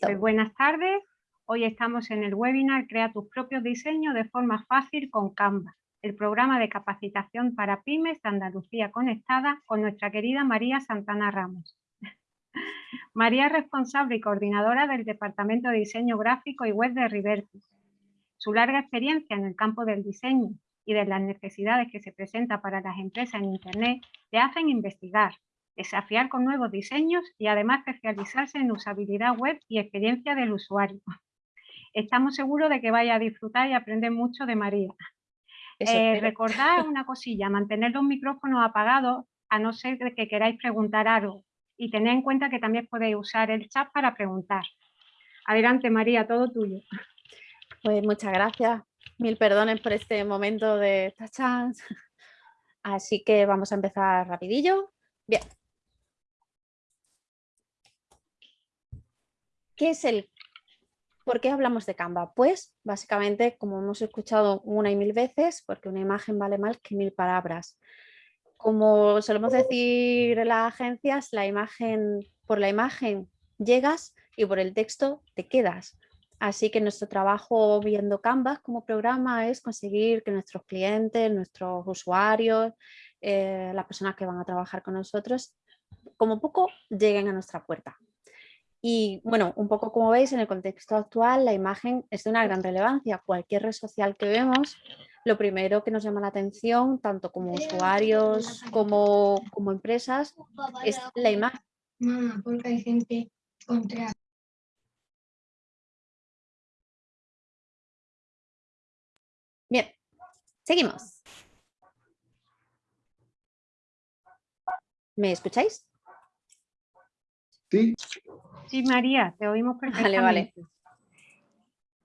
Pues buenas tardes. Hoy estamos en el webinar Crea tus propios diseños de forma fácil con Canva, el programa de capacitación para pymes de Andalucía Conectada con nuestra querida María Santana Ramos. María es responsable y coordinadora del Departamento de Diseño Gráfico y Web de Rivertis. Su larga experiencia en el campo del diseño y de las necesidades que se presentan para las empresas en Internet le hacen investigar, desafiar con nuevos diseños y además especializarse en usabilidad web y experiencia del usuario. Estamos seguros de que vaya a disfrutar y aprender mucho de María. Eh, recordad una cosilla, mantener los micrófonos apagados a no ser que queráis preguntar algo y tened en cuenta que también podéis usar el chat para preguntar. Adelante María, todo tuyo. Pues muchas gracias, mil perdones por este momento de tachans. Así que vamos a empezar rapidillo. Bien, ¿Qué es el ¿Por qué hablamos de Canva? Pues básicamente, como hemos escuchado una y mil veces, porque una imagen vale más que mil palabras. Como solemos decir en las agencias, la imagen, por la imagen llegas y por el texto te quedas. Así que nuestro trabajo viendo Canva como programa es conseguir que nuestros clientes, nuestros usuarios, eh, las personas que van a trabajar con nosotros, como poco lleguen a nuestra puerta. Y bueno, un poco como veis en el contexto actual la imagen es de una gran relevancia. Cualquier red social que vemos, lo primero que nos llama la atención, tanto como usuarios como, como empresas, es la imagen. Mamá, porque hay gente contra. Bien, seguimos. ¿Me escucháis? Sí. Sí, María, te oímos perfectamente. Vale, vale.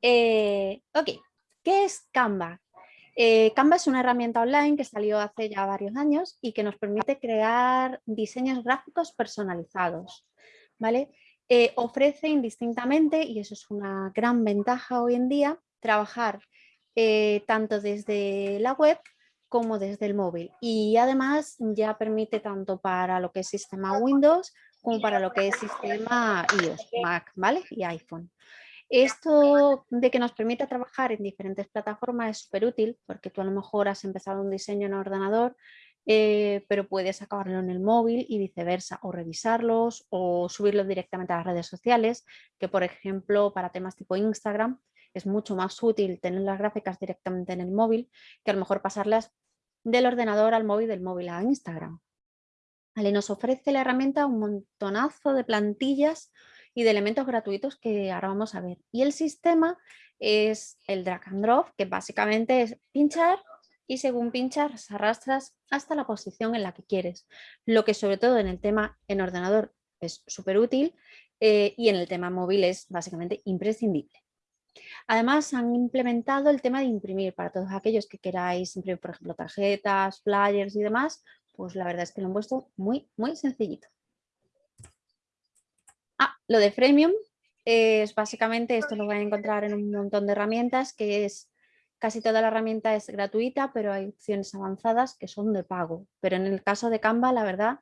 Eh, ok, ¿qué es Canva? Eh, Canva es una herramienta online que salió hace ya varios años y que nos permite crear diseños gráficos personalizados. ¿vale? Eh, ofrece indistintamente, y eso es una gran ventaja hoy en día, trabajar tanto desde la web como desde el móvil. Y además ya permite tanto para lo que es sistema Windows como para lo que es sistema iOS, Mac ¿vale? y iPhone. Esto de que nos permita trabajar en diferentes plataformas es súper útil porque tú a lo mejor has empezado un diseño en ordenador eh, pero puedes acabarlo en el móvil y viceversa, o revisarlos o subirlos directamente a las redes sociales, que por ejemplo para temas tipo Instagram es mucho más útil tener las gráficas directamente en el móvil que a lo mejor pasarlas del ordenador al móvil, del móvil a Instagram. Nos ofrece la herramienta un montonazo de plantillas y de elementos gratuitos que ahora vamos a ver. Y el sistema es el drag and drop, que básicamente es pinchar y según pinchas arrastras hasta la posición en la que quieres. Lo que sobre todo en el tema en ordenador es súper útil eh, y en el tema móvil es básicamente imprescindible. Además han implementado el tema de imprimir para todos aquellos que queráis imprimir, por ejemplo, tarjetas, flyers y demás, pues la verdad es que lo han puesto muy, muy sencillito. Ah, lo de freemium es básicamente, esto lo van a encontrar en un montón de herramientas, que es, casi toda la herramienta es gratuita, pero hay opciones avanzadas que son de pago. Pero en el caso de Canva, la verdad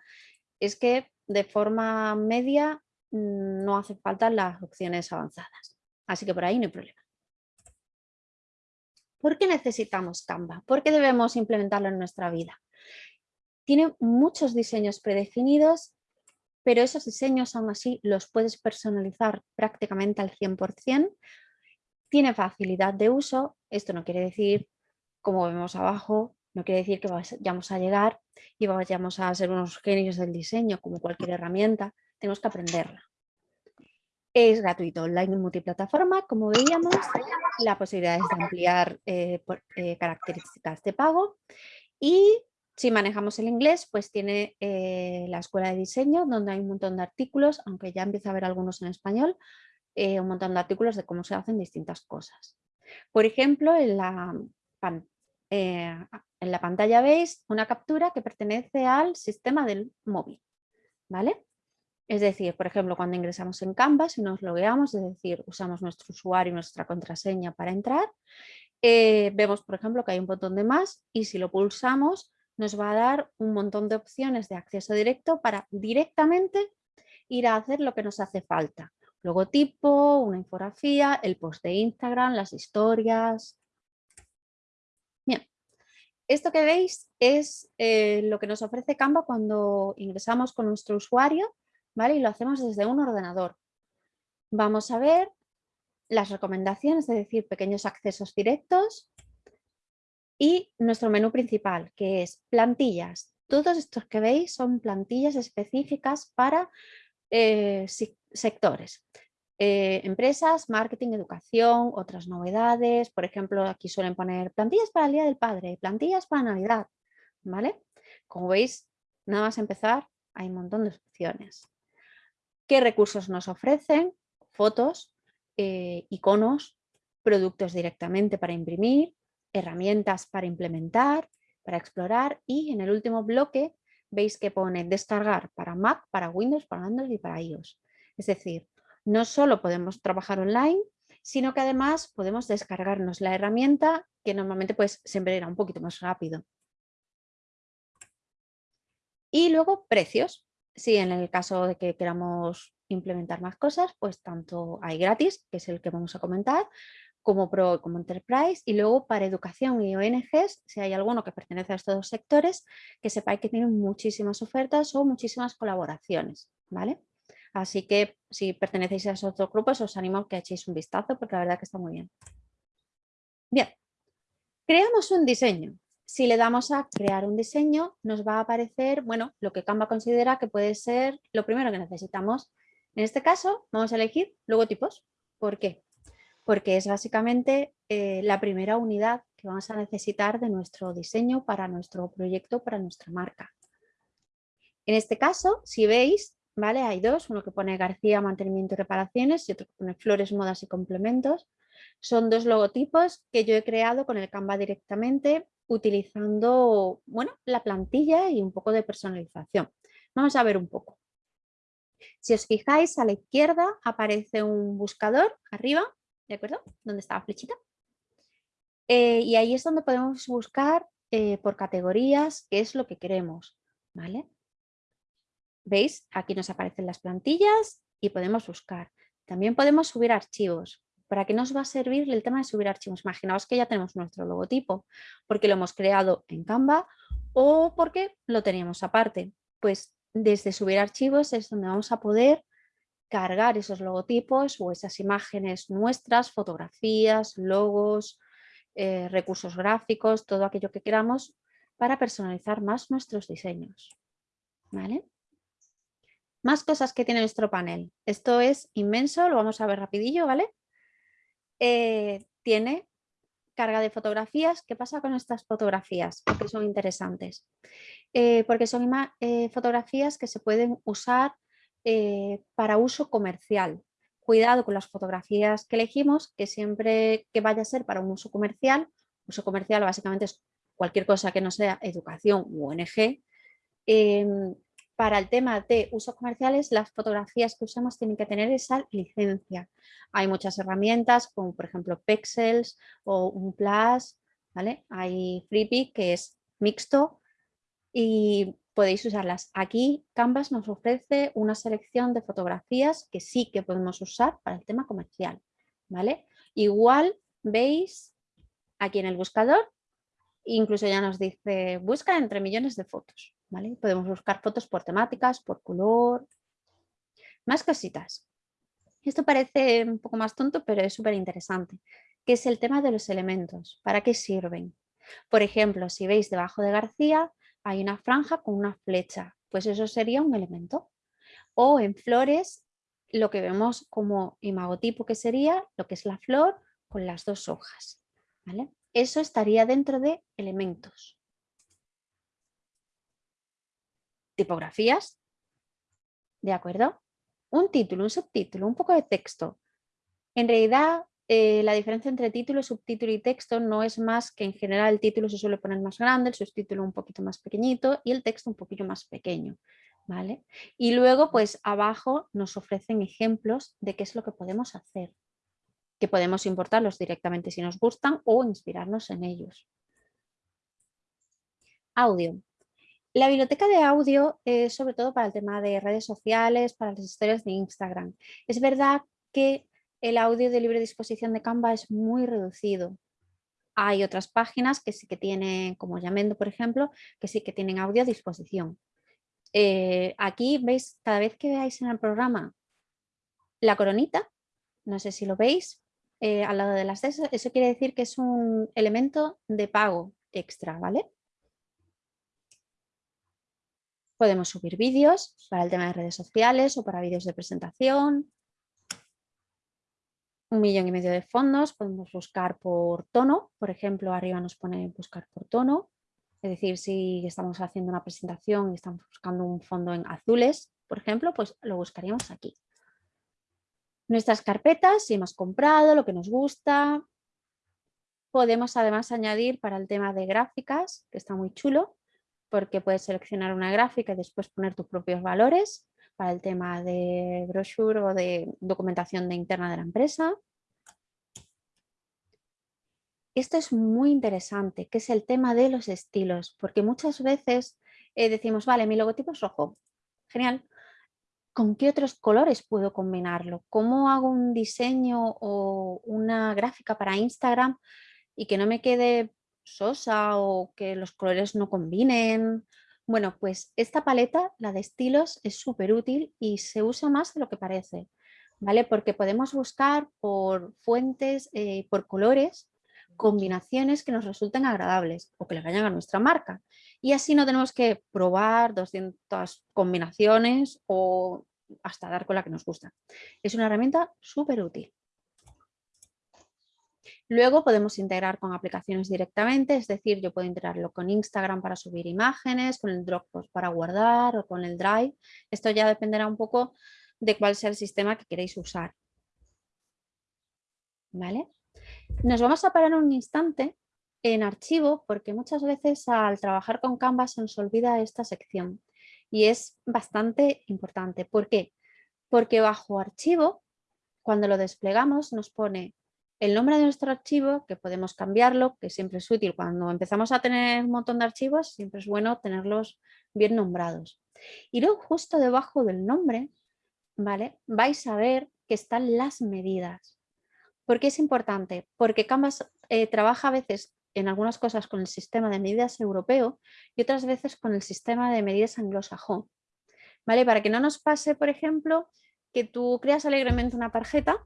es que de forma media mm, no hace falta las opciones avanzadas. Así que por ahí no hay problema. ¿Por qué necesitamos Canva? ¿Por qué debemos implementarlo en nuestra vida? Tiene muchos diseños predefinidos, pero esos diseños aún así los puedes personalizar prácticamente al 100%. Tiene facilidad de uso, esto no quiere decir, como vemos abajo, no quiere decir que vayamos a llegar y vayamos a ser unos genios del diseño como cualquier herramienta, tenemos que aprenderla. Es gratuito, online multiplataforma, como veíamos, la posibilidad es de ampliar eh, eh, características de pago y si manejamos el inglés, pues tiene eh, la escuela de diseño, donde hay un montón de artículos, aunque ya empieza a haber algunos en español, eh, un montón de artículos de cómo se hacen distintas cosas. Por ejemplo, en la, eh, en la pantalla veis una captura que pertenece al sistema del móvil. ¿vale? Es decir, por ejemplo, cuando ingresamos en Canvas y nos logueamos, es decir, usamos nuestro usuario y nuestra contraseña para entrar, vemos, por ejemplo, que hay un botón de más y si lo pulsamos nos va a dar un montón de opciones de acceso directo para directamente ir a hacer lo que nos hace falta. logotipo, una infografía, el post de Instagram, las historias. Bien, esto que veis es eh, lo que nos ofrece Canva cuando ingresamos con nuestro usuario ¿vale? y lo hacemos desde un ordenador. Vamos a ver las recomendaciones, es decir, pequeños accesos directos y nuestro menú principal, que es plantillas. Todos estos que veis son plantillas específicas para eh, sectores. Eh, empresas, marketing, educación, otras novedades. Por ejemplo, aquí suelen poner plantillas para el Día del Padre, plantillas para Navidad. ¿vale? Como veis, nada más empezar, hay un montón de opciones. ¿Qué recursos nos ofrecen? Fotos, eh, iconos, productos directamente para imprimir, herramientas para implementar, para explorar y en el último bloque veis que pone descargar para Mac, para Windows, para Android y para iOS. Es decir, no solo podemos trabajar online, sino que además podemos descargarnos la herramienta que normalmente pues siempre era un poquito más rápido. Y luego precios. Si en el caso de que queramos implementar más cosas, pues tanto hay gratis, que es el que vamos a comentar, como Pro como Enterprise y luego para educación y ONGs, si hay alguno que pertenece a estos dos sectores, que sepáis que tienen muchísimas ofertas o muchísimas colaboraciones, ¿vale? Así que si pertenecéis a esos dos grupos os animo a que echéis un vistazo porque la verdad que está muy bien. Bien, creamos un diseño. Si le damos a crear un diseño nos va a aparecer, bueno, lo que Canva considera que puede ser lo primero que necesitamos. En este caso vamos a elegir logotipos. ¿Por qué? Porque es básicamente eh, la primera unidad que vamos a necesitar de nuestro diseño para nuestro proyecto, para nuestra marca. En este caso, si veis, ¿vale? hay dos, uno que pone García Mantenimiento y Reparaciones y otro que pone Flores, Modas y Complementos. Son dos logotipos que yo he creado con el Canva directamente utilizando bueno, la plantilla y un poco de personalización. Vamos a ver un poco. Si os fijáis, a la izquierda aparece un buscador arriba ¿de acuerdo? Donde está la flechita. Eh, y ahí es donde podemos buscar eh, por categorías qué es lo que queremos, ¿vale? ¿Veis? Aquí nos aparecen las plantillas y podemos buscar. También podemos subir archivos. ¿Para qué nos va a servir el tema de subir archivos? Imaginaos que ya tenemos nuestro logotipo porque lo hemos creado en Canva o porque lo teníamos aparte. Pues desde subir archivos es donde vamos a poder cargar esos logotipos o esas imágenes nuestras, fotografías, logos, eh, recursos gráficos, todo aquello que queramos para personalizar más nuestros diseños. ¿Vale? Más cosas que tiene nuestro panel. Esto es inmenso, lo vamos a ver rapidillo, ¿vale? Eh, tiene carga de fotografías. ¿Qué pasa con estas fotografías? Porque son interesantes. Eh, porque son fotografías que se pueden usar eh, para uso comercial. Cuidado con las fotografías que elegimos, que siempre que vaya a ser para un uso comercial, uso comercial básicamente es cualquier cosa que no sea educación u ONG, em, para el tema de usos comerciales, las fotografías que usamos tienen que tener esa licencia. Hay muchas herramientas como por ejemplo Pexels o un Plus, ¿vale? Hay Freepik que es mixto y podéis usarlas. Aquí Canvas nos ofrece una selección de fotografías que sí que podemos usar para el tema comercial. ¿vale? Igual veis aquí en el buscador, incluso ya nos dice busca entre millones de fotos. ¿vale? Podemos buscar fotos por temáticas, por color, más cositas. Esto parece un poco más tonto, pero es súper interesante, que es el tema de los elementos. ¿Para qué sirven? Por ejemplo, si veis debajo de García, hay una franja con una flecha, pues eso sería un elemento. O en flores, lo que vemos como imagotipo que sería lo que es la flor con las dos hojas. ¿vale? Eso estaría dentro de elementos. Tipografías, ¿de acuerdo? Un título, un subtítulo, un poco de texto. En realidad eh, la diferencia entre título, subtítulo y texto no es más que en general el título se suele poner más grande, el subtítulo un poquito más pequeñito y el texto un poquito más pequeño. ¿vale? Y luego pues abajo nos ofrecen ejemplos de qué es lo que podemos hacer, que podemos importarlos directamente si nos gustan o inspirarnos en ellos. Audio. La biblioteca de audio es sobre todo para el tema de redes sociales, para las historias de Instagram. Es verdad que el audio de libre disposición de Canva es muy reducido. Hay otras páginas que sí que tienen, como Yamendo, por ejemplo, que sí que tienen audio a disposición. Eh, aquí veis, cada vez que veáis en el programa la coronita, no sé si lo veis, eh, al lado de las C, eso quiere decir que es un elemento de pago extra, ¿vale? Podemos subir vídeos para el tema de redes sociales o para vídeos de presentación. Un millón y medio de fondos, podemos buscar por tono, por ejemplo, arriba nos pone buscar por tono. Es decir, si estamos haciendo una presentación y estamos buscando un fondo en azules, por ejemplo, pues lo buscaríamos aquí. Nuestras carpetas, si hemos comprado lo que nos gusta. Podemos además añadir para el tema de gráficas, que está muy chulo, porque puedes seleccionar una gráfica y después poner tus propios valores para el tema de brochure o de documentación de interna de la empresa. Esto es muy interesante, que es el tema de los estilos, porque muchas veces eh, decimos, vale, mi logotipo es rojo, genial, ¿con qué otros colores puedo combinarlo? ¿Cómo hago un diseño o una gráfica para Instagram y que no me quede sosa o que los colores no combinen? Bueno, pues esta paleta, la de estilos, es súper útil y se usa más de lo que parece, ¿vale? Porque podemos buscar por fuentes, eh, por colores, combinaciones que nos resulten agradables o que le vayan a nuestra marca y así no tenemos que probar 200 combinaciones o hasta dar con la que nos gusta. Es una herramienta súper útil. Luego podemos integrar con aplicaciones directamente, es decir, yo puedo integrarlo con Instagram para subir imágenes, con el Dropbox para guardar o con el Drive. Esto ya dependerá un poco de cuál sea el sistema que queréis usar. ¿Vale? Nos vamos a parar un instante en archivo porque muchas veces al trabajar con Canva se nos olvida esta sección y es bastante importante. ¿Por qué? Porque bajo archivo, cuando lo desplegamos, nos pone el nombre de nuestro archivo, que podemos cambiarlo, que siempre es útil. Cuando empezamos a tener un montón de archivos, siempre es bueno tenerlos bien nombrados. Y luego justo debajo del nombre, ¿vale? vais a ver que están las medidas. ¿Por qué es importante? Porque Canvas eh, trabaja a veces en algunas cosas con el sistema de medidas europeo y otras veces con el sistema de medidas anglosajón. ¿Vale? Para que no nos pase, por ejemplo, que tú creas alegremente una tarjeta,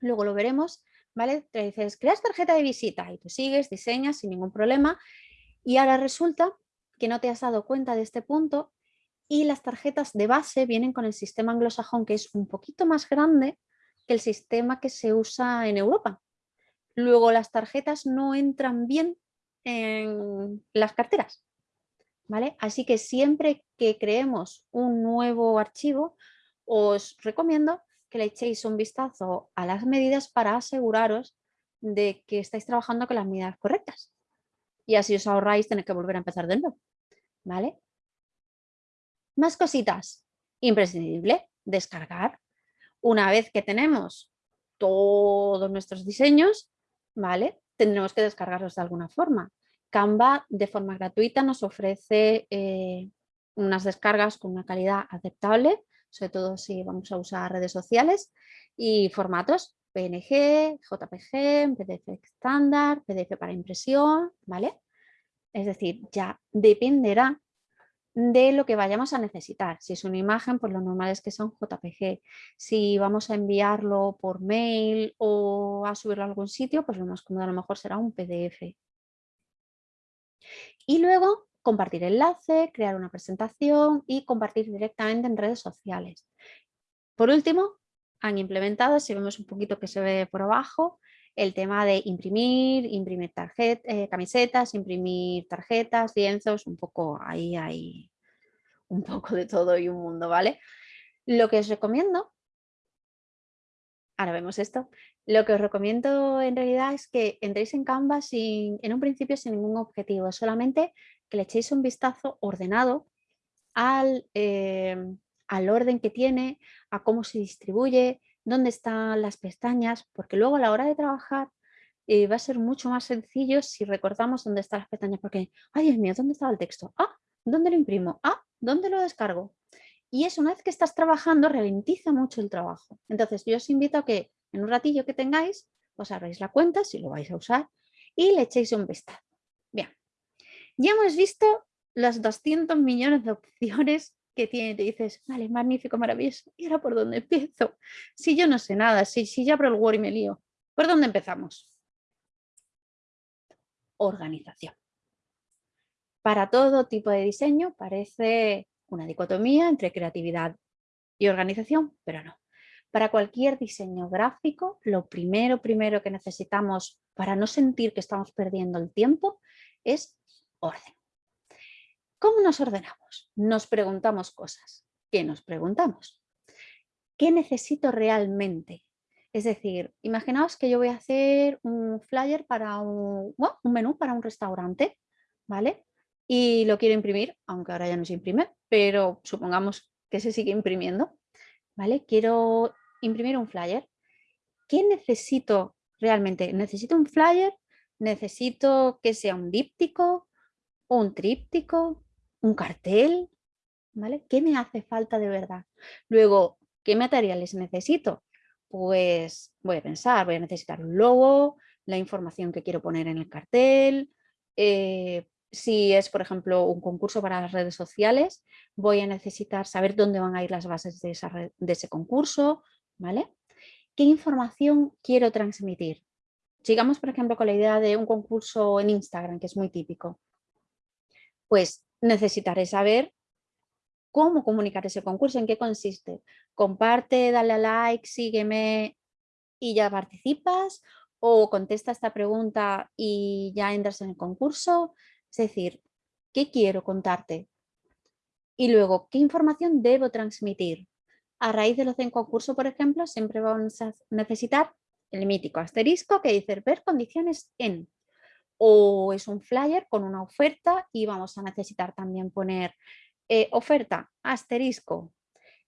luego lo veremos, ¿vale? Te dices, creas tarjeta de visita y tú sigues, diseñas sin ningún problema y ahora resulta que no te has dado cuenta de este punto y las tarjetas de base vienen con el sistema anglosajón que es un poquito más grande que el sistema que se usa en Europa. Luego las tarjetas no entran bien en las carteras. ¿vale? Así que siempre que creemos un nuevo archivo, os recomiendo que le echéis un vistazo a las medidas para aseguraros de que estáis trabajando con las medidas correctas. Y así os ahorráis tener que volver a empezar de nuevo. ¿Vale? Más cositas. Imprescindible, descargar. Una vez que tenemos todos nuestros diseños, ¿vale? Tendremos que descargarlos de alguna forma. Canva de forma gratuita nos ofrece eh, unas descargas con una calidad aceptable, sobre todo si vamos a usar redes sociales y formatos PNG, JPG, PDF estándar, PDF para impresión, ¿vale? Es decir, ya dependerá de lo que vayamos a necesitar. Si es una imagen, pues lo normal es que sea un JPG. Si vamos a enviarlo por mail o a subirlo a algún sitio, pues lo más cómodo a lo mejor será un PDF. Y luego compartir enlace, crear una presentación y compartir directamente en redes sociales. Por último, han implementado, si vemos un poquito que se ve por abajo, el tema de imprimir, imprimir eh, camisetas, imprimir tarjetas, lienzos, un poco ahí hay un poco de todo y un mundo, ¿vale? Lo que os recomiendo, ahora vemos esto, lo que os recomiendo en realidad es que entréis en Canva sin, en un principio sin ningún objetivo, solamente que le echéis un vistazo ordenado al, eh, al orden que tiene, a cómo se distribuye, dónde están las pestañas, porque luego a la hora de trabajar eh, va a ser mucho más sencillo si recordamos dónde están las pestañas, porque, ay Dios mío, ¿dónde estaba el texto? Ah, ¿dónde lo imprimo? Ah, ¿dónde lo descargo? Y eso una vez que estás trabajando ralentiza mucho el trabajo. Entonces yo os invito a que en un ratillo que tengáis, os abráis la cuenta si lo vais a usar y le echéis un vistazo. Ya hemos visto los 200 millones de opciones que tiene. Te dices, vale, magnífico, maravilloso. ¿Y ahora por dónde empiezo? Si yo no sé nada, si, si ya abro el Word y me lío. ¿Por dónde empezamos? Organización. Para todo tipo de diseño parece una dicotomía entre creatividad y organización, pero no. Para cualquier diseño gráfico, lo primero, primero que necesitamos para no sentir que estamos perdiendo el tiempo es orden. ¿Cómo nos ordenamos? Nos preguntamos cosas. ¿Qué nos preguntamos? ¿Qué necesito realmente? Es decir, imaginaos que yo voy a hacer un flyer para un, menú para un restaurante, ¿vale? Y lo quiero imprimir, aunque ahora ya no se imprime, pero supongamos que se sigue imprimiendo, ¿vale? Quiero imprimir un flyer. ¿Qué necesito realmente? ¿Necesito un flyer? ¿Necesito que sea un díptico? ¿Un tríptico? ¿Un cartel? ¿Vale? ¿Qué me hace falta de verdad? Luego, ¿qué materiales necesito? Pues voy a pensar, voy a necesitar un logo, la información que quiero poner en el cartel, eh, si es, por ejemplo, un concurso para las redes sociales, voy a necesitar saber dónde van a ir las bases de, ese concurso, ¿vale? ¿Qué información quiero transmitir? Sigamos, por ejemplo, con la idea de un concurso en Instagram, que es muy típico. Pues necesitaré saber cómo comunicar ese concurso, en qué consiste. Comparte, dale a like, sígueme y ya participas o contesta esta pregunta y ya entras en el concurso. Es decir, ¿qué quiero contarte? Y luego, ¿qué información debo transmitir? A raíz de los en concurso, por ejemplo, siempre vamos a necesitar el mítico asterisco que dice ver condiciones en. O es un flyer con una oferta y vamos a necesitar también poner eh, oferta, asterisco,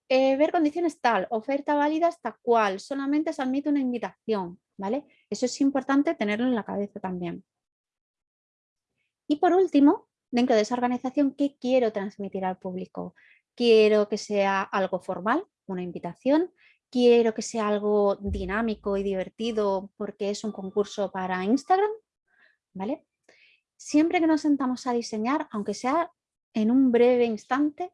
eh, ver condiciones tal, oferta válida hasta cual, solamente se admite una invitación, ¿vale? Eso es importante tenerlo en la cabeza también. Y por último, dentro de esa organización, ¿qué quiero transmitir al público? Quiero que sea algo formal, una invitación, quiero que sea algo dinámico y divertido porque es un concurso para Instagram, ¿vale? Siempre que nos sentamos a diseñar, aunque sea en un breve instante,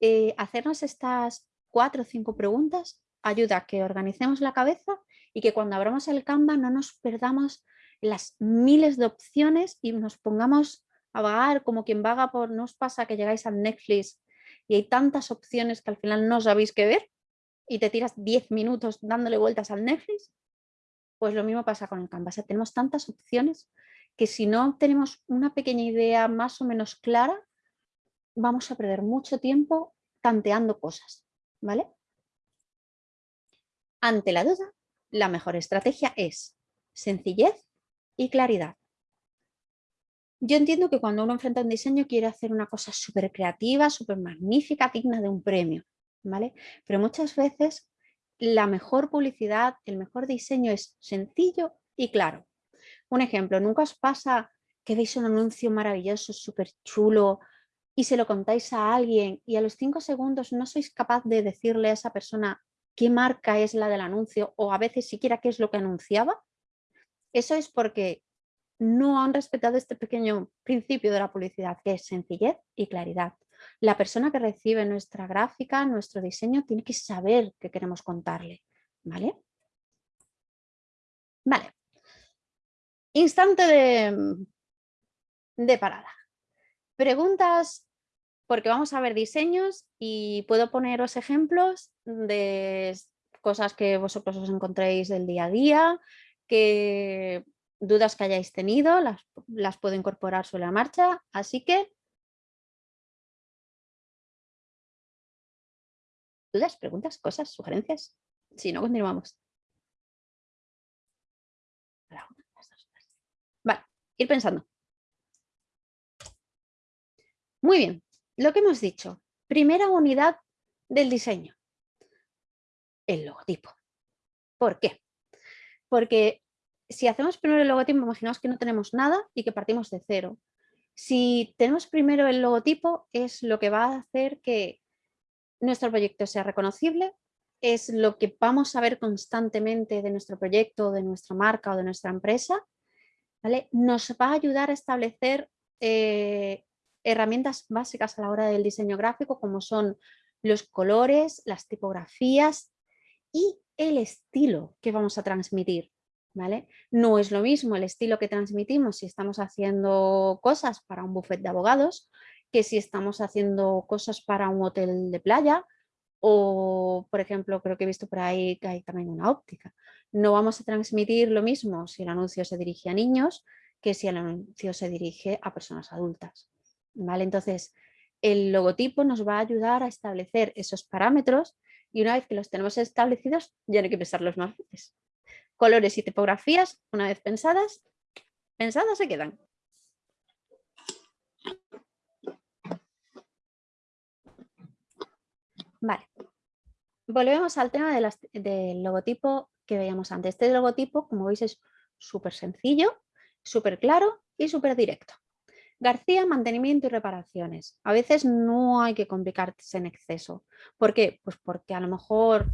eh, hacernos estas cuatro o cinco preguntas ayuda a que organicemos la cabeza y que cuando abramos el Canva no nos perdamos las miles de opciones y nos pongamos a vagar como quien vaga por, ¿no os pasa que llegáis al Netflix y hay tantas opciones que al final no sabéis qué ver y te tiras 10 minutos dándole vueltas al Netflix? Pues lo mismo pasa con el Canvas, tenemos tantas opciones que si no tenemos una pequeña idea más o menos clara, vamos a perder mucho tiempo tanteando cosas, ¿vale? Ante la duda, la mejor estrategia es sencillez y claridad. Yo entiendo que cuando uno enfrenta un diseño quiere hacer una cosa súper creativa, súper magnífica, digna de un premio, ¿vale? Pero muchas veces la mejor publicidad, el mejor diseño es sencillo y claro. Un ejemplo, nunca os pasa que veis un anuncio maravilloso, súper chulo y se lo contáis a alguien y a los cinco segundos no sois capaz de decirle a esa persona qué marca es la del anuncio o a veces siquiera qué es lo que anunciaba. Eso es porque no han respetado este pequeño principio de la publicidad, que es sencillez y claridad. La persona que recibe nuestra gráfica, nuestro diseño, tiene que saber qué queremos contarle. ¿Vale? Vale. Instante de, parada. Preguntas, porque vamos a ver diseños y puedo poneros ejemplos de cosas que vosotros os encontréis del día a día, que dudas que hayáis tenido, las, las puedo incorporar sobre la marcha, así que dudas, preguntas, cosas, sugerencias. Si no, continuamos. Vale, ir pensando. Muy bien, lo que hemos dicho. Primera unidad del diseño. El logotipo. ¿Por qué? Porque si hacemos primero el logotipo, imaginaos que no tenemos nada y que partimos de cero. Si tenemos primero el logotipo, es lo que va a hacer que nuestro proyecto sea reconocible, es lo que vamos a ver constantemente de nuestro proyecto, de nuestra marca o de nuestra empresa, nos va a ayudar a establecer eh, herramientas básicas a la hora del diseño gráfico como son los colores, las tipografías y el estilo que vamos a transmitir. ¿vale? No es lo mismo el estilo que transmitimos si estamos haciendo cosas para un buffet de abogados que si estamos haciendo cosas para un hotel de playa o, por ejemplo, creo que he visto por ahí que hay también una óptica. No vamos a transmitir lo mismo si el anuncio se dirige a niños que si el anuncio se dirige a personas adultas. ¿Vale? Entonces, el logotipo nos va a ayudar a establecer esos parámetros y una vez que los tenemos establecidos ya no hay que pensarlos más veces. Colores y tipografías, una vez pensadas, pensadas se quedan. Vale. Volvemos al tema del logotipo que veíamos antes. Este logotipo, como veis, es súper sencillo, súper claro y súper directo. García, mantenimiento y reparaciones. A veces no hay que complicarse en exceso. ¿Por qué? Pues porque a lo mejor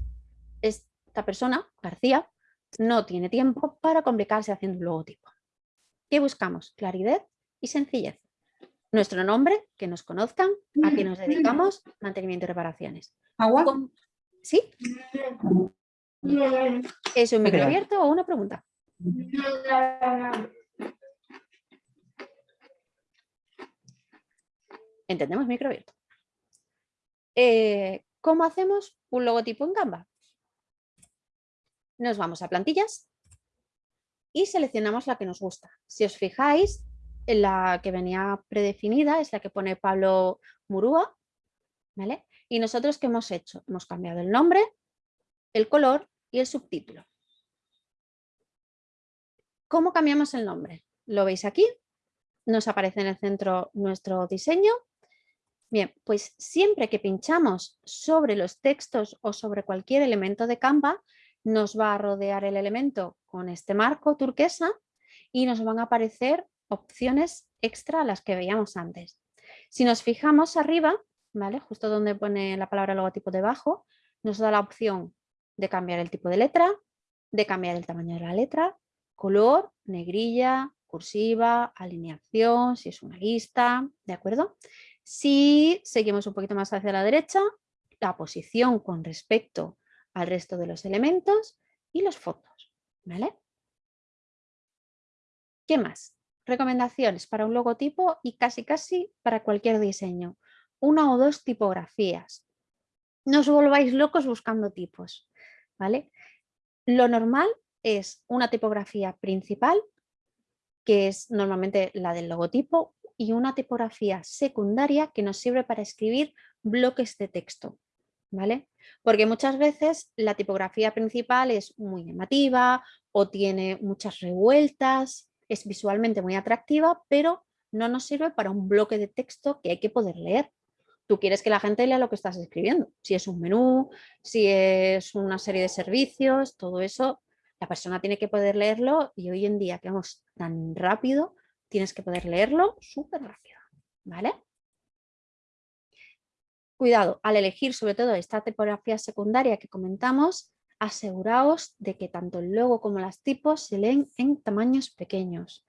esta persona, García, no tiene tiempo para complicarse haciendo un logotipo. ¿Qué buscamos? Claridad y sencillez. Nuestro nombre, que nos conozcan, a qué nos dedicamos, mantenimiento y reparaciones. ¿Agua? ¿Sí? ¿Es un micro abierto o una pregunta? Entendemos micro abierto. Eh, ¿Cómo hacemos un logotipo en Canva? Nos vamos a plantillas y seleccionamos la que nos gusta. Si os fijáis, la que venía predefinida es la que pone Pablo Murúa, ¿vale? Y nosotros, ¿qué hemos hecho? Hemos cambiado el nombre, el color y el subtítulo. ¿Cómo cambiamos el nombre? Lo veis aquí, nos aparece en el centro nuestro diseño. Bien, pues siempre que pinchamos sobre los textos o sobre cualquier elemento de Canva, nos va a rodear el elemento con este marco turquesa y nos van a aparecer opciones extra a las que veíamos antes. Si nos fijamos arriba, ¿vale? justo donde pone la palabra logotipo debajo, nos da la opción de cambiar el tipo de letra, de cambiar el tamaño de la letra, color, negrilla, cursiva, alineación, si es una lista, ¿de acuerdo? Si seguimos un poquito más hacia la derecha, la posición con respecto al resto de los elementos y los fondos, ¿vale? ¿Qué más? Recomendaciones para un logotipo y casi casi para cualquier diseño. Una o dos tipografías. No os volváis locos buscando tipos. ¿Vale? Lo normal es una tipografía principal, que es normalmente la del logotipo, y una tipografía secundaria que nos sirve para escribir bloques de texto. ¿vale? Porque muchas veces la tipografía principal es muy llamativa o tiene muchas revueltas es visualmente muy atractiva, pero no nos sirve para un bloque de texto que hay que poder leer. Tú quieres que la gente lea lo que estás escribiendo. Si es un menú, si es una serie de servicios, todo eso, la persona tiene que poder leerlo y hoy en día que vamos tan rápido, tienes que poder leerlo súper rápido. ¿Vale? Cuidado, al elegir sobre todo esta tipografía secundaria que comentamos, aseguraos de que tanto el logo como las tipos se leen en tamaños pequeños.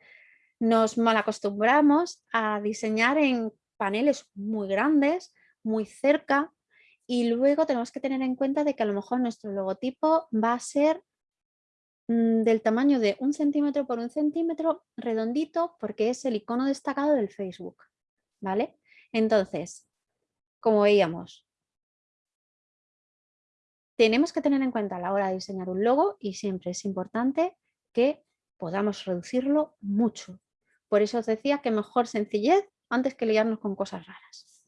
Nos malacostumbramos a diseñar en paneles muy grandes, muy cerca y luego tenemos que tener en cuenta de que a lo mejor nuestro logotipo va a ser mm, del tamaño de un centímetro por un centímetro redondito porque es el icono destacado del Facebook. ¿vale? Entonces, como veíamos, tenemos que tener en cuenta a la hora de diseñar un logo y siempre es importante que podamos reducirlo mucho. Por eso os decía que mejor sencillez antes que liarnos con cosas raras.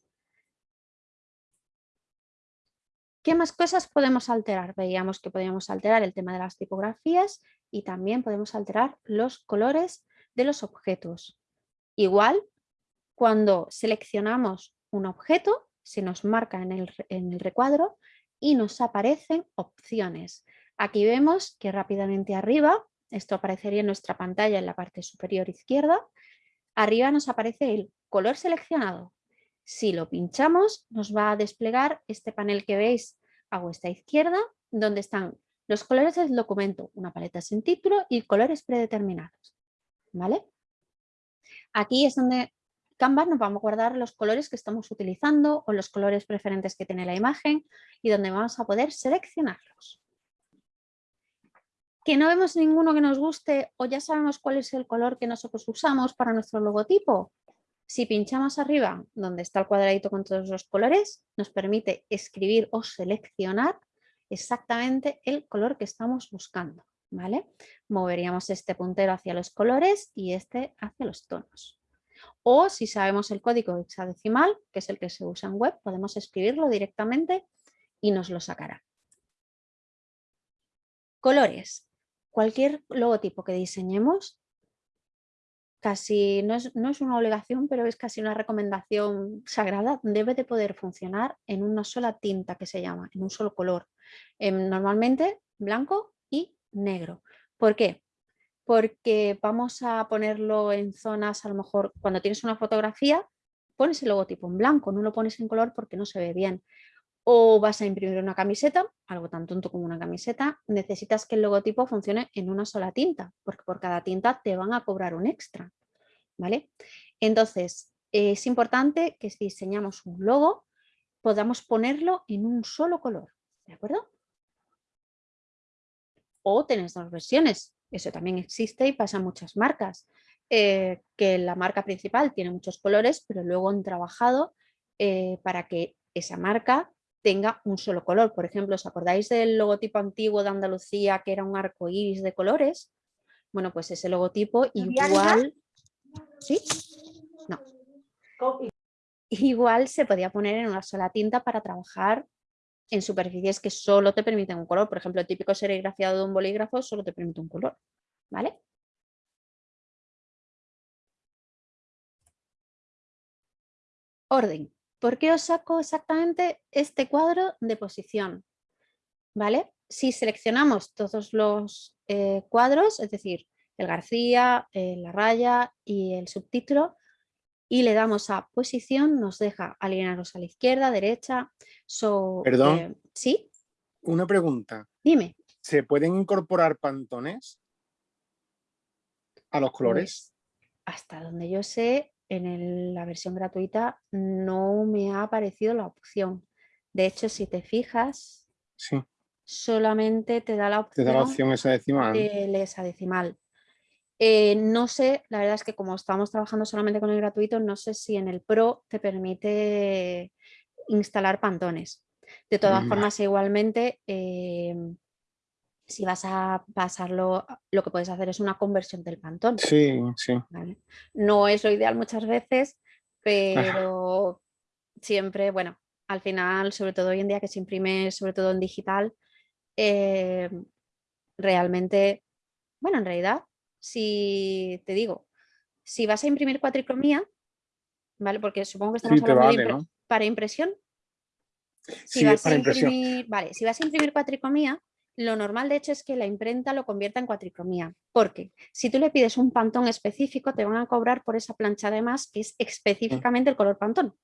¿Qué más cosas podemos alterar? Veíamos que podíamos alterar el tema de las tipografías y también podemos alterar los colores de los objetos. Igual, cuando seleccionamos un objeto, se nos marca en el, en el recuadro y nos aparecen opciones. Aquí vemos que rápidamente arriba, esto aparecería en nuestra pantalla en la parte superior izquierda, arriba nos aparece el color seleccionado, Si lo pinchamos, nos va a desplegar este panel que veis a vuestra izquierda, donde están los colores del documento, una paleta sin título y colores predeterminados. ¿Vale? Aquí es donde Canva nos vamos a guardar los colores que estamos utilizando o los colores preferentes que tiene la imagen y donde vamos a poder seleccionarlos. ¿Que no vemos ninguno que nos guste o ya sabemos cuál es el color que nosotros usamos para nuestro logotipo? Si pinchamos arriba, donde está el cuadradito con todos los colores, nos permite escribir o seleccionar exactamente el color que estamos buscando. ¿vale? Moveríamos este puntero hacia los colores y este hacia los tonos. O si sabemos el código hexadecimal, que es el que se usa en web, podemos escribirlo directamente y nos lo sacará. Colores. Cualquier logotipo que diseñemos, casi no es, no es una obligación, pero es casi una recomendación sagrada, debe de poder funcionar en una sola tinta que se llama, en un solo color. Em, normalmente blanco y negro. ¿Por qué? Porque vamos a ponerlo en zonas, a lo mejor cuando tienes una fotografía, pones el logotipo en blanco, no lo pones en color porque no se ve bien. O vas a imprimir una camiseta, algo tan tonto como una camiseta, necesitas que el logotipo funcione en una sola tinta, porque por cada tinta te van a cobrar un extra. ¿vale? Entonces, es importante que si diseñamos un logo, podamos ponerlo en un solo color. ¿De acuerdo? O tenés dos versiones. Eso también existe y pasa en muchas marcas. Eh, que la marca principal tiene muchos colores, pero luego han trabajado eh, para que esa marca tenga un solo color. Por ejemplo, ¿os acordáis del logotipo antiguo de Andalucía que era un arco iris de colores? Bueno, pues ese logotipo igual... ¿Sí? No. Igual se podía poner en una sola tinta para trabajar en superficies que solo te permiten un color. Por ejemplo, el típico serigrafiado de un bolígrafo solo te permite un color. ¿Vale? Orden. ¿Por qué os saco exactamente este cuadro de posición? ¿Vale? Si seleccionamos todos los eh, cuadros, es decir, el García, eh, la raya y el subtítulo, y le damos a posición, nos deja alinearnos a la izquierda, derecha. Perdón. Eh, ¿Sí? Una pregunta. Dime. ¿Se pueden incorporar pantones a los colores? Pues, hasta donde yo sé, en la versión gratuita no me ha aparecido la opción. De hecho, si te fijas, sí. solamente te da la opción, te da la opción esa decimal. de esa decimal. Eh, no sé, la verdad es que como estamos trabajando solamente con el gratuito, no sé si en el Pro te permite instalar pantones. De todas formas, igualmente, em, si vas a pasarlo, lo que puedes hacer es una conversión del pantón. Sí, sí. No es lo ideal muchas veces, pero siempre, bueno, al final, sobre todo hoy en día que se imprime, sobre todo en digital, em, realmente, bueno, en realidad si te digo, si vas a imprimir cuatricromía, ¿vale? Porque supongo que estamos hablando para impresión. Si vas a imprimir, Vale, si vas a imprimir cuatricromía, lo normal de hecho es que la imprenta lo convierta en cuatricromía, porque si tú le pides un pantón específico te van a cobrar por esa plancha de más que es específicamente el color pantón.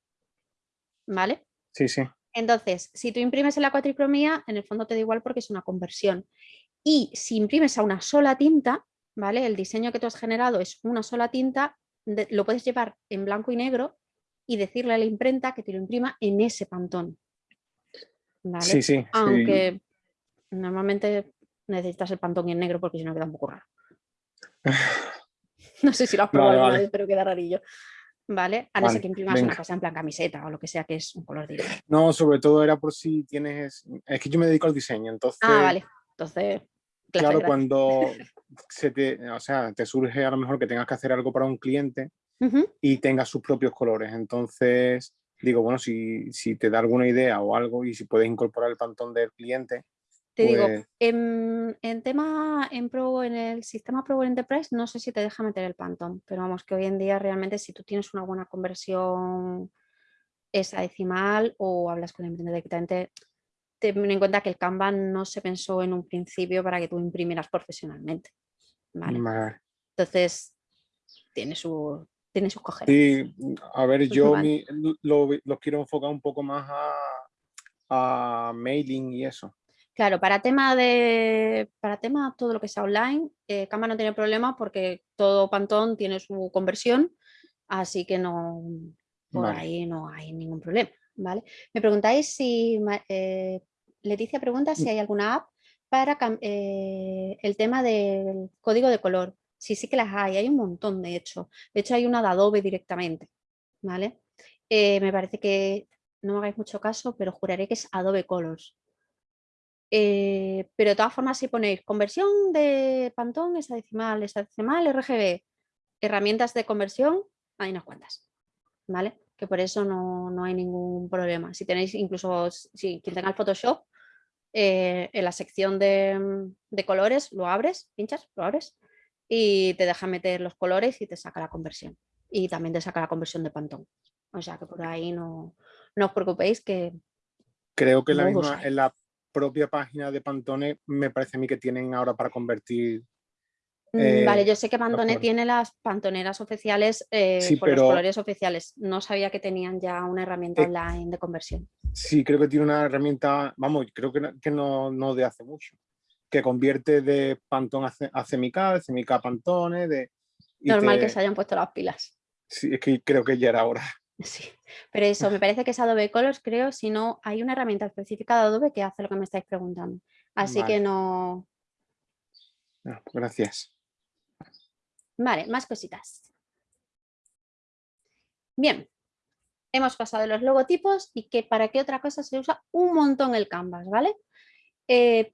¿Vale? Sí, sí. Entonces, si tú imprimes en la cuatricromía, en el fondo te da igual porque es una conversión. Y si imprimes a una sola tinta, ¿vale? El diseño que tú has generado es una sola tinta, lo puedes llevar en blanco y negro y decirle a la imprenta que te lo imprima en ese pantón. ¿vale? Sí, sí. Aunque normalmente necesitas el pantón en negro porque si no queda un poco raro. no sé si lo has probado pero queda rarillo. ¿Vale? A no ser que imprimas una cosa en plan camiseta o lo que sea que es un color directo. No, sobre todo era por si tienes... Es que yo me dedico al diseño, entonces... Ah, vale. Entonces claro, cuando se te, o sea, te surge a lo mejor que tengas que hacer algo para un cliente y tengas sus propios colores. Entonces, digo, bueno, si, si, te da alguna idea o algo y si puedes incorporar el pantón del cliente. Te digo, pues en, en, tema, en Pro, en el sistema Pro Enterprise, no sé si te deja meter el pantón, pero vamos, que hoy en día realmente si tú tienes una buena conversión esa decimal o hablas con el emprendedor directamente, ten en cuenta que el Canva no se pensó en un principio para que tú imprimieras profesionalmente. Entonces, tiene su, tiene sus cojeras. Sí, a ver, yo lo, quiero enfocar un poco más a, mailing y eso. Claro, para tema de para tema todo lo que sea online, eh, Canva no tiene problema porque todo Pantón tiene su conversión, así que no por ahí no hay ningún problema. ¿vale? Me preguntáis si eh, Leticia pregunta si mm. hay alguna app para eh, el tema del código de color. Sí, sí que las hay, hay un montón de hecho. De hecho hay una de Adobe directamente, ¿vale? Eh, me parece que, no me hagáis mucho caso, pero juraré que es Adobe Colors. Eh, pero de todas formas si ponéis conversión de Pantone, hexadecimal, hexadecimal, RGB, herramientas de conversión, hay unas cuantas, ¿vale? Que por eso no, hay ningún problema. Si tenéis incluso, si quien tenga el Photoshop, eh, en la sección de, de, colores lo abres, pinchas, lo abres y te deja meter los colores y te saca la conversión. Y también te saca la conversión de Pantone. O sea que por ahí no, no os preocupéis que... Creo que la misma, en la propia página de Pantone me parece a mí que tienen ahora para convertir Mm, vale, eh, yo sé que Pantone tiene las pantoneras oficiales eh, por los colores oficiales. No sabía que tenían ya una herramienta eh, online de conversión. Sí, creo que tiene una herramienta, vamos, creo que, que no, no, de hace mucho, que convierte de Pantone a, Cemica, de Cemica a Pantone. De, Normal que se hayan puesto las pilas. Sí, es que creo que ya era hora. Sí, pero eso, me parece que es Adobe Colors, creo, si no, hay una herramienta específica de Adobe que hace lo que me estáis preguntando. Así que no... no gracias. Vale, más cositas. Bien, hemos pasado los logotipos y que para qué otra cosa se usa un montón el Canvas, ¿vale? Eh,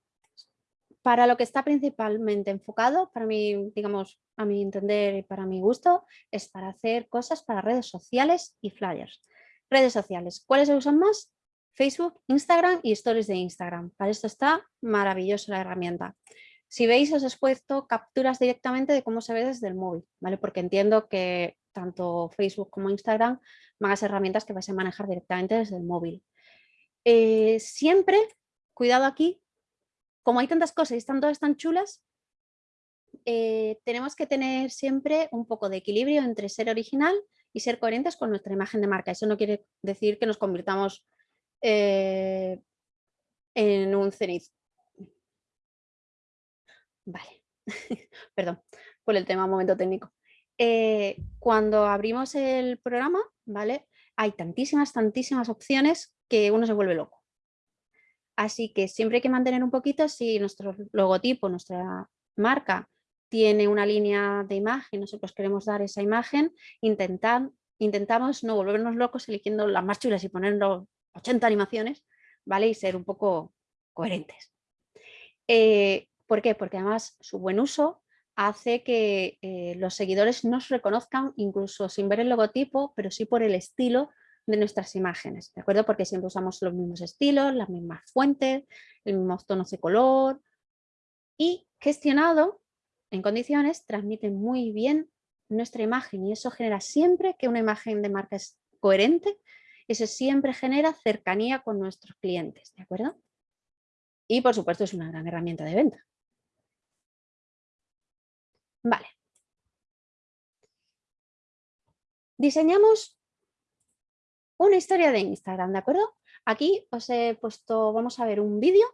para lo que está principalmente enfocado, para mí, digamos, a mi entender y para mi gusto, es para hacer cosas para redes sociales y flyers. Redes sociales, ¿cuáles se usan más? Facebook, Instagram y stories de Instagram. Para esto está maravillosa la herramienta. Si veis, os he puesto capturas directamente de cómo se ve desde el móvil, ¿vale? Porque entiendo que tanto Facebook como Instagram van a ser herramientas que vais a manejar directamente desde el móvil. Eh, siempre, cuidado aquí, como hay tantas cosas y están todas tan chulas, eh, tenemos que tener siempre un poco de equilibrio entre ser original y ser coherentes con nuestra imagen de marca. Eso no quiere decir que nos convirtamos eh, en un cenit Vale, perdón por el tema momento técnico. Eh, cuando abrimos el programa, ¿vale? Hay tantísimas, tantísimas opciones que uno se vuelve loco. Así que siempre hay que mantener un poquito, si nuestro logotipo, nuestra marca tiene una línea de imagen, nosotros queremos dar esa imagen, intentamos no volvernos locos eligiendo las más chulas y ponernos 80 animaciones, ¿vale? Y ser un poco coherentes. Eh, ¿Por qué? Porque además su buen uso hace que eh, los seguidores nos reconozcan incluso sin ver el logotipo, pero sí por el estilo de nuestras imágenes, ¿de acuerdo? Porque siempre usamos los mismos estilos, las mismas fuentes, el mismo tonos de color y gestionado en condiciones transmite muy bien nuestra imagen y eso genera siempre que una imagen de marca es coherente, eso siempre genera cercanía con nuestros clientes, ¿de acuerdo? Y por supuesto es una gran herramienta de venta. Vale. Diseñamos una historia de Instagram, ¿de acuerdo? Aquí os he puesto, vamos a ver un vídeo,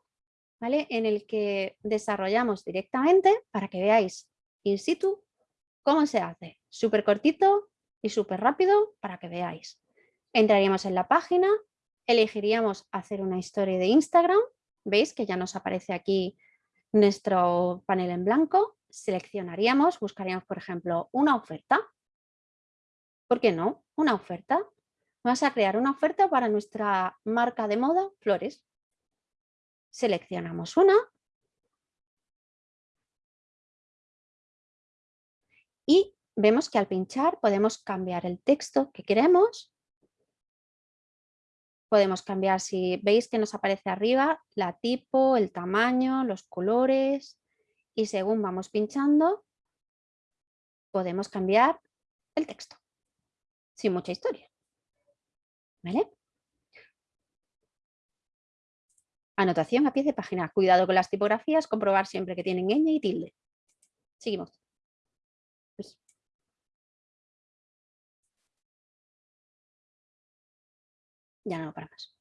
¿vale? En el que desarrollamos directamente para que veáis in situ cómo se hace. Súper cortito y súper rápido para que veáis. Entraríamos en la página, elegiríamos hacer una historia de Instagram, veis que ya nos aparece aquí nuestro panel en blanco, seleccionaríamos, buscaríamos, por ejemplo, una oferta. ¿Por qué no? Una oferta. Vamos a crear una oferta para nuestra marca de moda, Flores. Seleccionamos una. Y vemos que al pinchar podemos cambiar el texto que queremos. Podemos cambiar, si veis que nos aparece arriba, la tipo, el tamaño, los colores, y según vamos pinchando podemos cambiar el texto sin mucha historia. ¿Vale? Anotación a pie de página. Cuidado con las tipografías, comprobar siempre que tienen ñ y tilde. Seguimos. Pues. Ya no para más.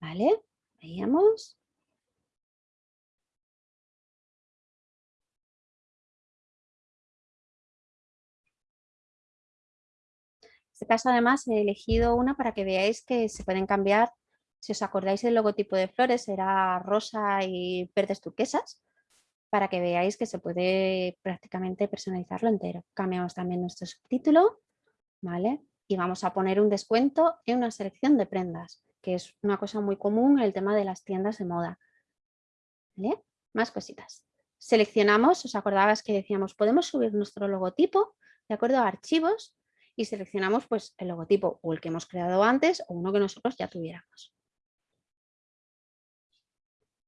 ¿Vale? Veíamos. Este caso además he elegido una para que veáis que se pueden cambiar, si os acordáis el logotipo de flores era rosa y verdes turquesas, para que veáis que se puede prácticamente personalizarlo entero. Cambiamos también nuestro subtítulo, ¿vale? Y vamos a poner un descuento en una selección de prendas, que es una cosa muy común en el tema de las tiendas de moda. ¿Vale? Más cositas. Seleccionamos, os acordabas que decíamos, podemos subir nuestro logotipo de acuerdo a archivos y seleccionamos pues, el logotipo o el que hemos creado antes o uno que nosotros ya tuviéramos.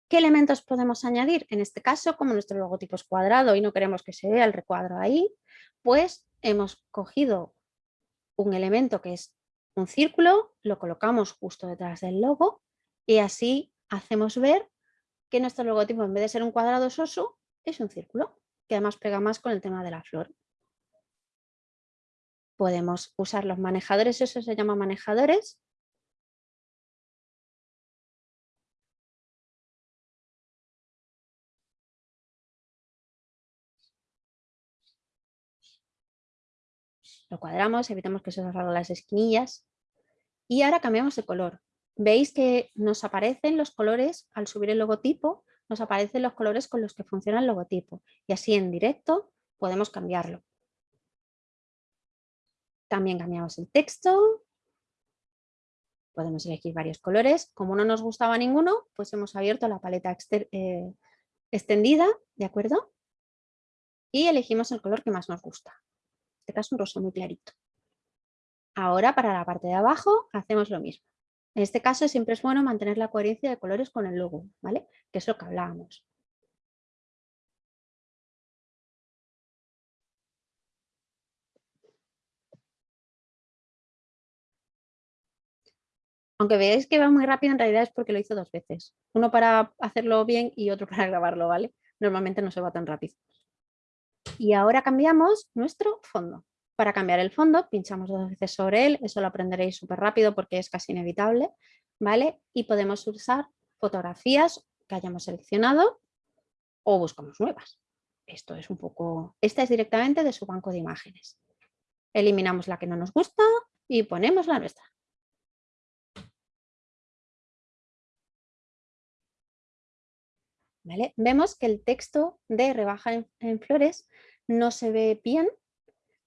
¿Qué elementos podemos añadir? En este caso, como nuestro logotipo es cuadrado y no queremos que se vea el recuadro ahí, pues hemos cogido un elemento que es un círculo, lo colocamos justo detrás del logo y así hacemos ver que nuestro logotipo en vez de ser un cuadrado soso es un círculo, que además pega más con el tema de la flor podemos usar los manejadores, eso se llama manejadores. Lo cuadramos, evitamos que se salgan las esquinillas. Y ahora cambiamos de color. Veis que nos aparecen los colores, al subir el logotipo, nos aparecen los colores con los que funciona el logotipo. Y así en directo podemos cambiarlo. También cambiamos el texto. Podemos elegir varios colores. Como no nos gustaba ninguno, pues hemos abierto la paleta eh, extendida, ¿de acuerdo? Y elegimos el color que más nos gusta. En este caso un rosa muy clarito. Ahora para la parte de abajo hacemos lo mismo. En este caso siempre es bueno mantener la coherencia de colores con el logo, ¿vale? Que es lo que hablábamos. Aunque veáis que va muy rápido, en realidad es porque lo hizo dos veces. Uno para hacerlo bien y otro para grabarlo, ¿vale? Normalmente no se va tan rápido. Y ahora cambiamos nuestro fondo. Para cambiar el fondo, pinchamos dos veces sobre él, eso lo aprenderéis súper rápido porque es casi inevitable, ¿vale? Y podemos usar fotografías que hayamos seleccionado o buscamos nuevas. Esto es un poco... Esta es directamente de su banco de imágenes. Eliminamos la que no nos gusta y ponemos la nuestra. Vemos que el texto de rebaja en, flores no se ve bien,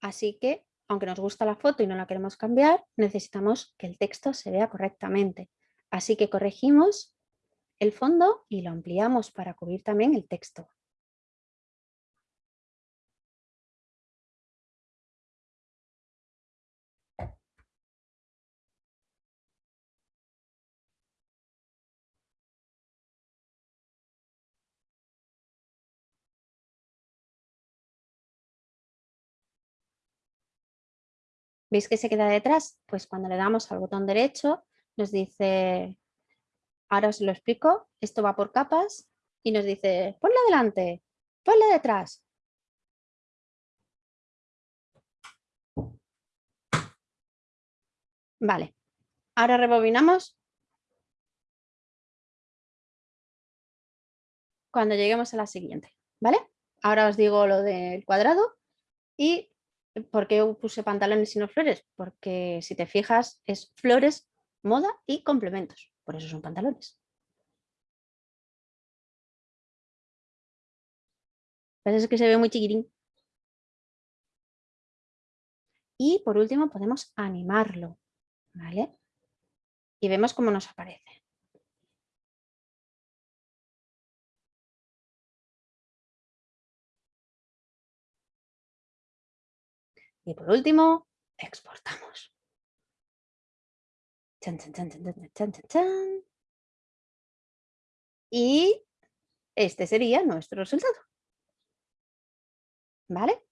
así que aunque nos gusta la foto y no la queremos cambiar, necesitamos que el texto se vea correctamente. Así que corregimos el fondo y lo ampliamos para cubrir también el texto. ¿Veis que se queda detrás? Pues cuando le damos al botón derecho nos dice, ahora os lo explico, esto va por capas y nos dice, ponla adelante, ponla detrás. Vale, ahora rebobinamos. Cuando lleguemos a la siguiente, ¿vale? Ahora os digo lo del cuadrado y ¿Por qué puse pantalones y no flores? Porque si te fijas es flores, moda y complementos. Por eso son pantalones. es que se ve muy chiquitín. Y por último podemos animarlo. ¿vale? Y vemos cómo nos aparece. Y por último, exportamos. y este sería nuestro resultado. ¿Vale?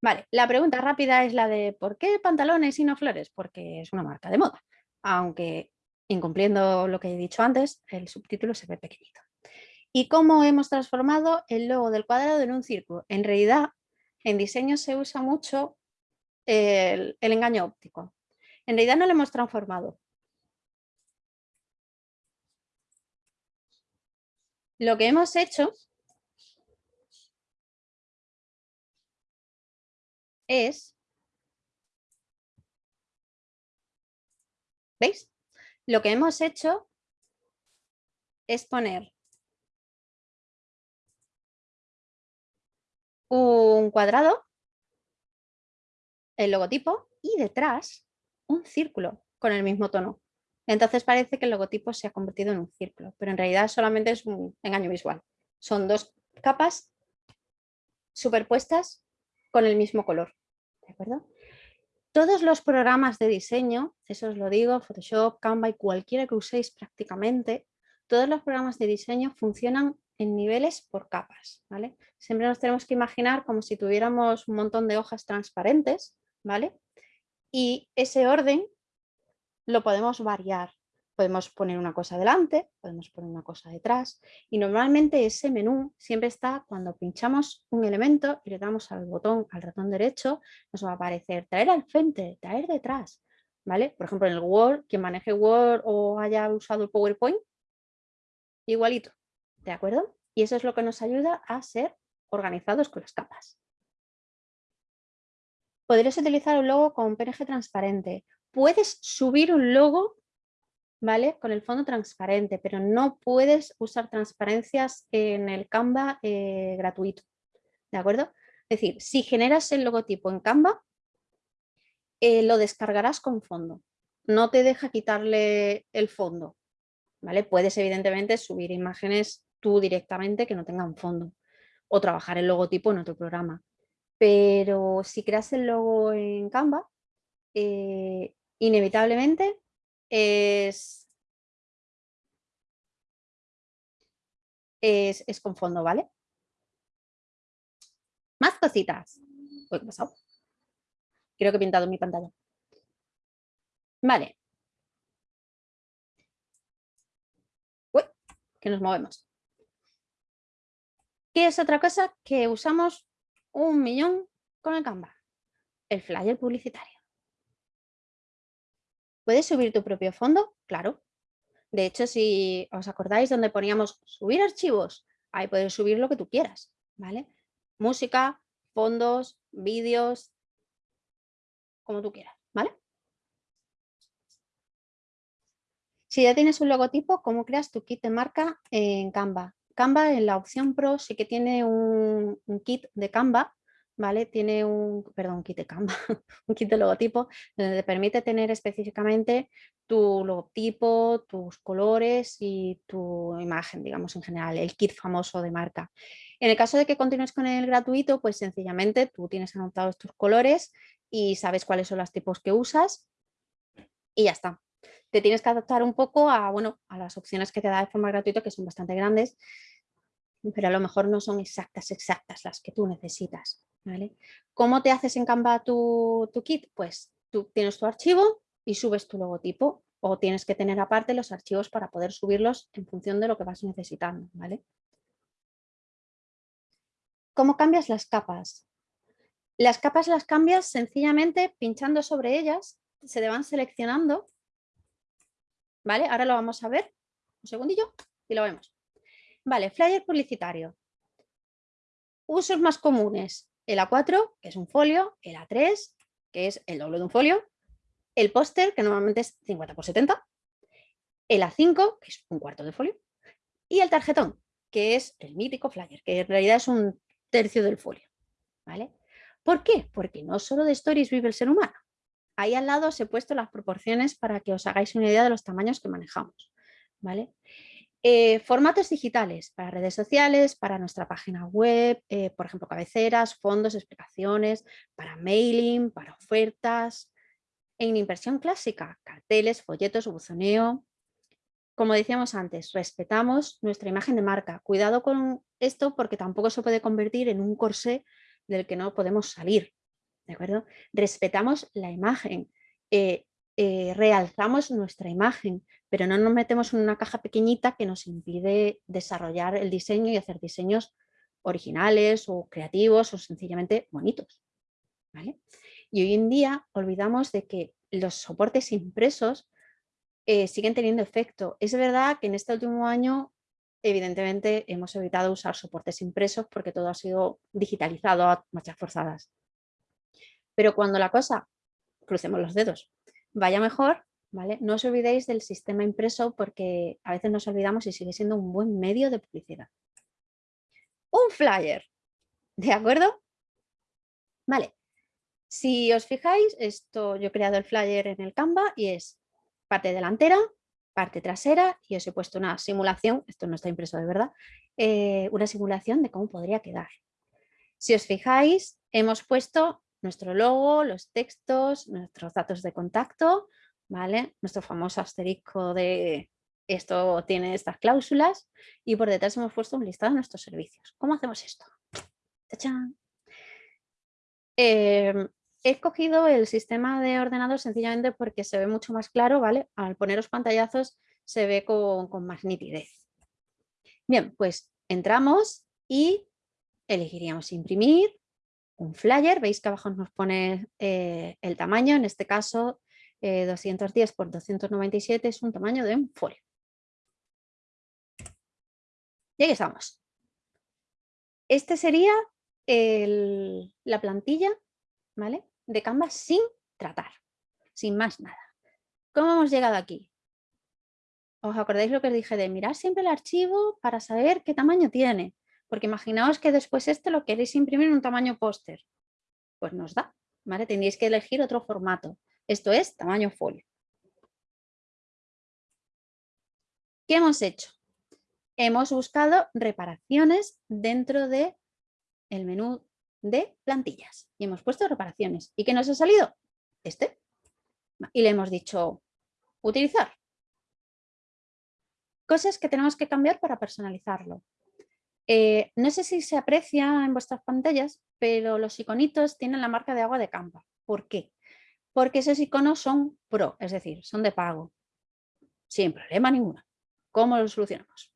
Vale, la pregunta rápida es la de ¿por qué pantalones y no flores? Porque es una marca de moda, aunque incumpliendo lo que he dicho antes, el subtítulo se ve pequeñito. ¿Y cómo hemos transformado el logo del cuadrado en un círculo? En realidad en diseño se usa mucho el, engaño óptico. En realidad no lo hemos transformado. Lo que hemos hecho es, ¿veis? Lo que hemos hecho es poner un cuadrado, el logotipo y detrás un círculo con el mismo tono. Entonces parece que el logotipo se ha convertido en un círculo, pero en realidad solamente es un engaño visual. Son dos capas superpuestas con el mismo color. ¿De acuerdo? Todos los programas de diseño, eso os lo digo, Photoshop, Canva y cualquiera que uséis prácticamente, todos los programas de diseño funcionan en niveles por capas. ¿vale? Siempre nos tenemos que imaginar como si tuviéramos un montón de hojas transparentes, ¿vale? Y ese orden lo podemos variar. Podemos poner una cosa delante, podemos poner una cosa detrás y normalmente ese menú siempre está cuando pinchamos un elemento y le damos al botón, al ratón derecho, nos va a aparecer traer al frente, traer detrás, ¿vale? Por ejemplo en el Word, quien maneje Word o haya usado el PowerPoint, igualito, ¿de acuerdo? Y eso es lo que nos ayuda a ser organizados con las capas. Podrías utilizar un logo con PNG transparente puedes subir un logo ¿vale? con el fondo transparente, pero no puedes usar transparencias en el Canva eh, gratuito. ¿De acuerdo? Es decir, si generas el logotipo en Canva, eh, lo descargarás con fondo. No te deja quitarle el fondo. ¿vale? Puedes evidentemente subir imágenes tú directamente que no tengan fondo o trabajar el logotipo en otro programa. Pero si creas el logo en Canva, eh, inevitablemente es, es, con fondo, ¿vale? Más cositas. ¿qué pasado? Creo que he pintado mi pantalla. Vale. Uy, que nos movemos. ¿Qué es otra cosa que usamos un millón con el Canva? El flyer publicitario. ¿Puedes subir tu propio fondo? Claro. De hecho, si os acordáis donde poníamos subir archivos, ahí puedes subir lo que tú quieras, ¿vale? Música, fondos, vídeos, como tú quieras, ¿vale? Si ya tienes un logotipo, ¿cómo creas tu kit de marca en Canva? Canva en la opción Pro sí que tiene un, un kit de Canva ¿vale? Tiene un, perdón, kit de Canva, un kit de logotipo, donde te permite tener específicamente tu logotipo, tus colores y tu imagen, digamos en general, el kit famoso de marca. En el caso de que continúes con el gratuito, pues sencillamente tú tienes anotados tus colores y sabes cuáles son los tipos que usas y ya está. Te tienes que adaptar un poco a, bueno, a las opciones que te da de forma gratuita, que son bastante grandes, pero a lo mejor no son exactas, exactas las que tú necesitas. ¿Cómo te haces en Canva tu, kit? Pues tú tienes tu archivo y subes tu logotipo o tienes que tener aparte los archivos para poder subirlos en función de lo que vas necesitando. ¿vale? ¿Cómo cambias las capas? Las capas las cambias sencillamente pinchando sobre ellas, se te van seleccionando. ¿Vale? Ahora lo vamos a ver. Un segundillo y lo vemos. Vale, flyer publicitario. Usos más comunes el A4, que es un folio, el A3, que es el doble de un folio, el póster, que normalmente es 50 por 70, el A5, que es un cuarto de folio, y el tarjetón, que es el mítico flyer, que en realidad es un tercio del folio. ¿vale? ¿Por qué? Porque no solo de stories vive el ser humano. Ahí al lado os he puesto las proporciones para que os hagáis una idea de los tamaños que manejamos. ¿vale? Eh, formatos digitales para redes sociales, para nuestra página web, eh, por ejemplo, cabeceras, fondos, explicaciones, para mailing, para ofertas. En impresión clásica, carteles, folletos, buzoneo. Como decíamos antes, respetamos nuestra imagen de marca. Cuidado con esto porque tampoco se puede convertir en un corsé del que no podemos salir. ¿De acuerdo? Respetamos la imagen. Eh, realzamos nuestra imagen, pero no nos metemos en una caja pequeñita que nos impide desarrollar el diseño y hacer diseños originales o creativos o sencillamente bonitos. Y hoy en día olvidamos de que los soportes impresos eh, siguen teniendo efecto. Es verdad que en este último año, evidentemente, hemos evitado usar soportes impresos porque todo ha sido digitalizado a marchas forzadas. Pero cuando la cosa, crucemos los dedos, vaya mejor, ¿vale? No os olvidéis del sistema impreso porque a veces nos olvidamos y sigue siendo un buen medio de publicidad. Un flyer, ¿de acuerdo? Vale, si os fijáis, esto yo he creado el flyer en el Canva y es parte delantera, parte trasera y os he puesto una simulación, esto no está impreso de verdad, eh, una simulación de cómo podría quedar. Si os fijáis, hemos puesto nuestro logo, los textos, nuestros datos de contacto, ¿vale? Nuestro famoso asterisco de esto tiene estas cláusulas y por detrás hemos puesto un listado de nuestros servicios. ¿Cómo hacemos esto? Eh, he escogido el sistema de ordenador sencillamente porque se ve mucho más claro, ¿vale? Al poner los pantallazos se ve con, más nitidez. Bien, pues entramos y elegiríamos imprimir un flyer. Veis que abajo nos pone eh, el tamaño, en este caso 210 por 297 es un tamaño de un folio. Y ahí estamos. Este sería la plantilla ¿vale? de Canva sin tratar, sin más nada. ¿Cómo hemos llegado aquí? ¿Os acordáis lo que os dije de mirar siempre el archivo para saber qué tamaño tiene? Porque imaginaos que después este lo queréis imprimir en un tamaño póster. Pues nos da, ¿vale? Tendréis que elegir otro formato. Esto es tamaño folio. ¿Qué hemos hecho? Hemos buscado reparaciones dentro de el menú de plantillas y hemos puesto reparaciones. ¿Y qué nos ha salido? Este. Y le hemos dicho utilizar. Cosas que tenemos que cambiar para personalizarlo. Eh, no sé si se aprecia en vuestras pantallas, pero los iconitos tienen la marca de agua de Canva. ¿Por qué? Porque esos iconos son pro, es decir, son de pago. Sin problema ninguno. ¿Cómo lo solucionamos?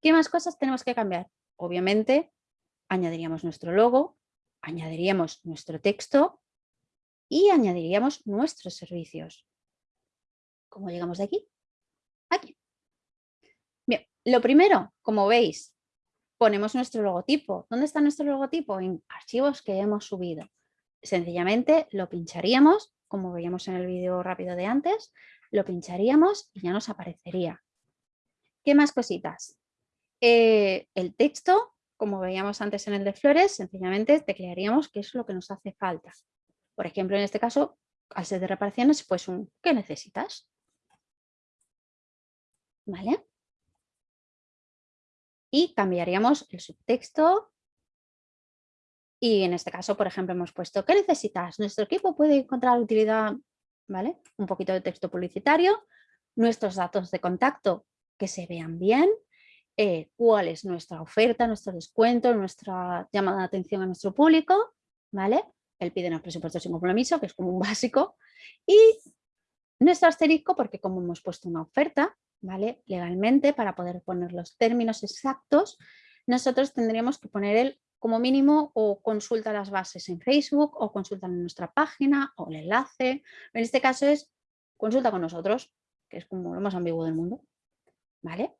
¿Qué más cosas tenemos que cambiar? Obviamente añadiríamos nuestro logo, añadiríamos nuestro texto y añadiríamos nuestros servicios. ¿Cómo llegamos de aquí? Aquí. Bien, lo primero, como veis, ponemos nuestro logotipo. ¿Dónde está nuestro logotipo? En archivos que hemos subido. Sencillamente lo pincharíamos, como veíamos en el vídeo rápido de antes, lo pincharíamos y ya nos aparecería. ¿Qué más cositas? Eh, el texto como veíamos antes en el de flores, sencillamente teclearíamos qué es lo que nos hace falta. Por ejemplo, en este caso, al ser de reparaciones, pues un ¿qué necesitas? ¿Vale? Y cambiaríamos el subtexto. Y en este caso, por ejemplo, hemos puesto ¿qué necesitas? Nuestro equipo puede encontrar utilidad, ¿vale? Un poquito de texto publicitario, nuestros datos de contacto que se vean bien, eh, cuál es nuestra oferta, nuestro descuento, nuestra llamada de atención a nuestro público, ¿vale? Él pide los presupuestos sin compromiso, que es como un básico, y nuestro asterisco, porque como hemos puesto una oferta, ¿vale? Legalmente, para poder poner los términos exactos, nosotros tendríamos que poner el como mínimo o consulta las bases en Facebook o consulta en nuestra página o el enlace. En este caso es consulta con nosotros, que es como lo más ambiguo del mundo. ¿Vale?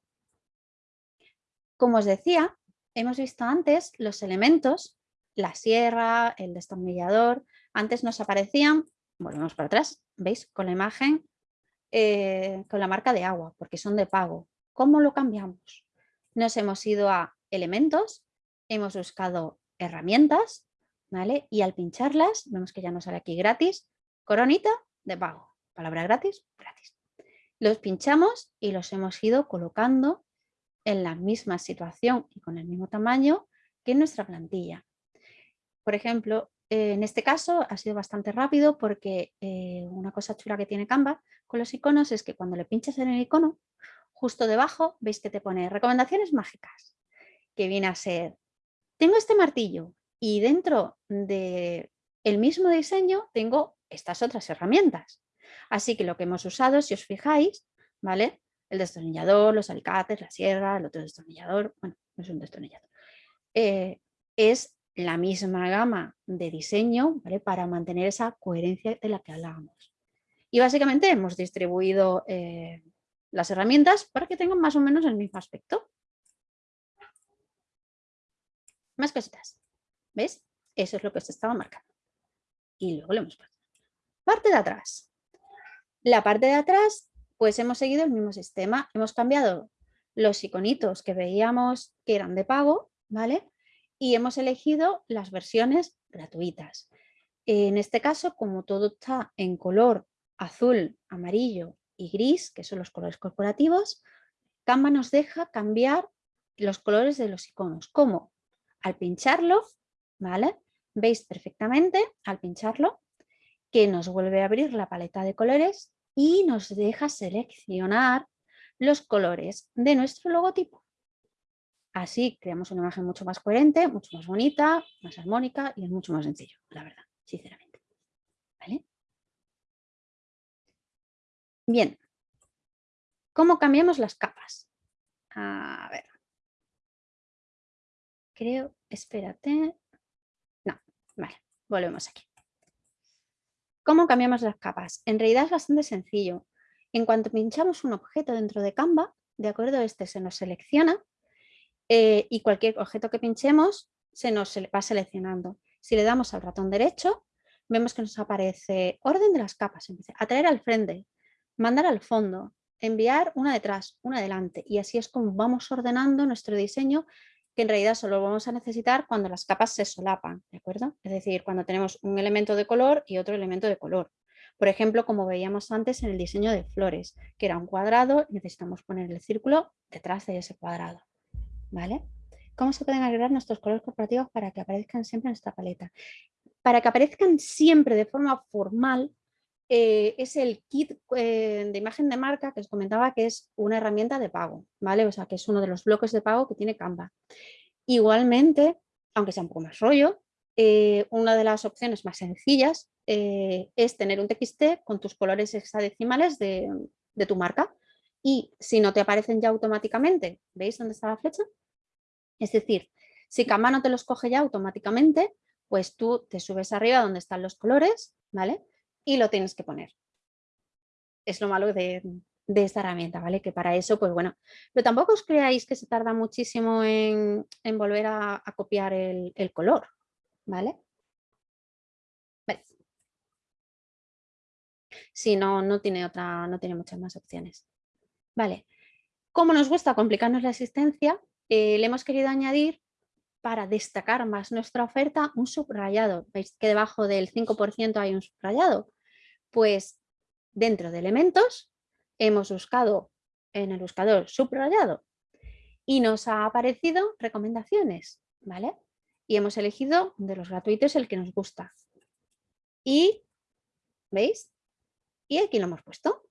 Como os decía, hemos visto antes los elementos, la sierra, el destornillador, antes nos aparecían, volvemos para atrás, ¿veis? Con la imagen, eh, con la marca de agua, porque son de pago. ¿Cómo lo cambiamos? Nos hemos ido a elementos, hemos buscado herramientas, ¿vale? Y al pincharlas, vemos que ya nos sale aquí gratis, coronita de pago. Palabra gratis, gratis. Los pinchamos y los hemos ido colocando en la misma situación y con el mismo tamaño que nuestra plantilla. Por ejemplo, eh, en este caso ha sido bastante rápido porque eh, una cosa chula que tiene Canva con los iconos es que cuando le pinchas en el icono, justo debajo veis que te pone recomendaciones mágicas, que viene a ser, tengo este martillo y dentro de el mismo diseño tengo estas otras herramientas. Así que lo que hemos usado, si os fijáis, ¿vale? el destornillador, los alicates, la sierra, el otro destornillador, bueno, no es un destornillador, eh, es la misma gama de diseño para mantener esa coherencia de la que hablábamos. Y básicamente hemos distribuido eh, las herramientas para que tengan más o menos el mismo aspecto. Más cositas. ¿Ves? Eso es lo que se estaba marcando. Y luego lo hemos puesto. Parte de atrás. La parte de atrás, pues hemos seguido el mismo sistema. Hemos cambiado los iconitos que veíamos que eran de pago, ¿vale? Y hemos elegido las versiones gratuitas. En este caso, como todo está en color azul, amarillo y gris, que son los colores corporativos, Canva nos deja cambiar los colores de los iconos. ¿Cómo? Al pincharlo, ¿vale? Veis perfectamente al pincharlo que nos vuelve a abrir la paleta de colores y nos deja seleccionar los colores de nuestro logotipo. Así creamos una imagen mucho más coherente, mucho más bonita, más armónica y es mucho más sencillo, la verdad, sinceramente. ¿Vale? Bien, ¿cómo cambiamos las capas? A ver. Creo, espérate. No, vale, volvemos aquí. ¿Cómo cambiamos las capas? En realidad es bastante sencillo. En cuanto pinchamos un objeto dentro de Canva, de acuerdo, este se nos selecciona eh, y cualquier objeto que pinchemos se nos va seleccionando. Si le damos al ratón derecho, vemos que nos aparece orden de las capas, atraer al frente, mandar al fondo, enviar una detrás, una adelante y así es como vamos ordenando nuestro diseño que en realidad solo vamos a necesitar cuando las capas se solapan, ¿de acuerdo? Es decir, cuando tenemos un elemento de color y otro elemento de color. Por ejemplo, como veíamos antes en el diseño de flores, que era un cuadrado, necesitamos poner el círculo detrás de ese cuadrado. ¿Vale? ¿Cómo se pueden agregar nuestros colores corporativos para que aparezcan siempre en esta paleta? Para que aparezcan siempre de forma formal, eh, es el kit eh, de imagen de marca que os comentaba que es una herramienta de pago, ¿vale? O sea, que es uno de los bloques de pago que tiene Canva. Igualmente, aunque sea un poco más rollo, eh, una de las opciones más sencillas es tener un TXT con tus colores hexadecimales de, de tu marca. Y si no te aparecen ya automáticamente, ¿veis dónde está la flecha? Es decir, si Canva no te los coge ya automáticamente, pues tú te subes arriba donde están los colores, ¿vale? Y lo tienes que poner. Es lo malo de, esta herramienta, ¿vale? Que para eso, pues bueno, pero tampoco os creáis que se tarda muchísimo en, volver a, copiar el, color, ¿vale? Si no, no tiene otra, no tiene muchas más opciones. Vale. Como nos gusta complicarnos la existencia, eh, le hemos querido añadir para destacar más nuestra oferta un subrayado. ¿Veis que debajo del 5% hay un subrayado? Pues dentro de elementos hemos buscado en el buscador subrayado y nos ha aparecido recomendaciones, ¿vale? Y hemos elegido de los gratuitos el que nos gusta. Y, ¿veis? Y aquí lo hemos puesto.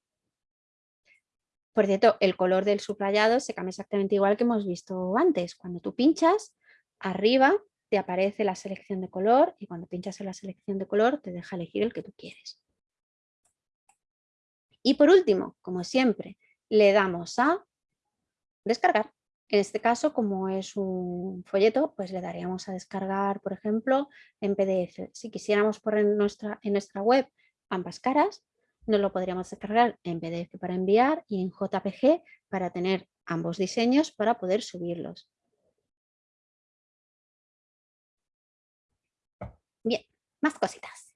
Por cierto, el color del subrayado se cambia exactamente igual que hemos visto antes. Cuando tú pinchas, arriba te aparece la selección de color y cuando pinchas en la selección de color te deja elegir el que tú quieres. Y por último, como siempre, le damos a descargar. En este caso, como es un folleto, pues le daríamos a descargar, por ejemplo, en PDF. Si quisiéramos poner en nuestra, en nuestra web ambas caras, nos lo podríamos descargar en PDF para enviar y en JPG para tener ambos diseños para poder subirlos. Bien, más cositas.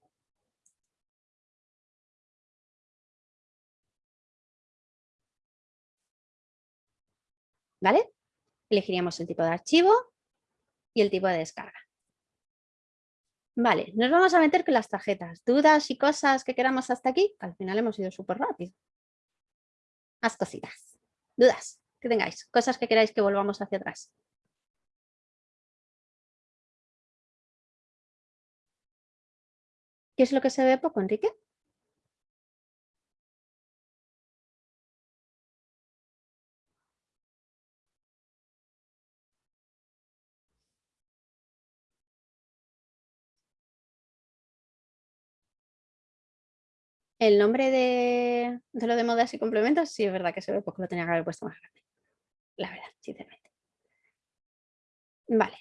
¿Vale? Elegiríamos el tipo de archivo y el tipo de descarga. Vale, nos vamos a meter con las tarjetas. ¿Dudas y cosas que queramos hasta aquí? Al final hemos ido súper rápido. Más cositas. ¿Dudas que tengáis? Cosas que queráis que volvamos hacia atrás. ¿Qué es lo que se ve poco, Enrique? El nombre de, lo de modas y complementos, sí es verdad que se ve porque lo tenía que haber puesto más grande. La verdad, sinceramente. Vale.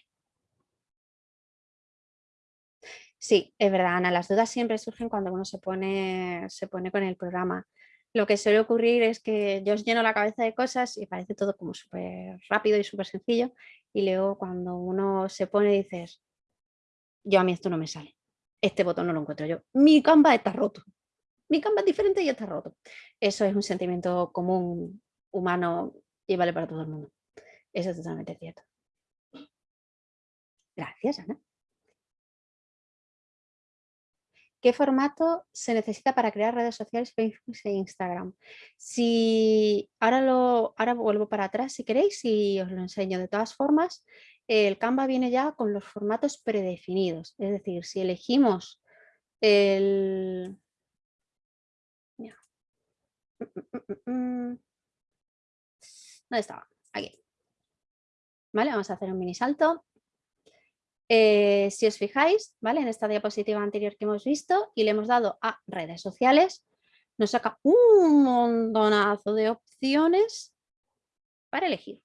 Sí, es verdad, Ana, las dudas siempre surgen cuando uno se pone, se pone con el programa. Lo que suele ocurrir es que yo os lleno la cabeza de cosas y parece todo como súper rápido y súper sencillo y luego cuando uno se pone dices, yo a mí esto no me sale, este botón no lo encuentro yo, mi Canva está roto, mi Canva es diferente y está roto. Eso es un sentimiento común humano y vale para todo el mundo. Eso es totalmente cierto. Gracias, Ana. ¿Qué formato se necesita para crear redes sociales, Facebook e Instagram? Si ahora, lo, ahora vuelvo para atrás si queréis y os lo enseño. De todas formas, el Canva viene ya con los formatos predefinidos. Es decir, si elegimos el... ¿Dónde estaba? Aquí. Vale, vamos a hacer un mini salto. Eh, si os fijáis, ¿vale? En esta diapositiva anterior que hemos visto y le hemos dado a redes sociales, nos saca un montonazo de opciones para elegir.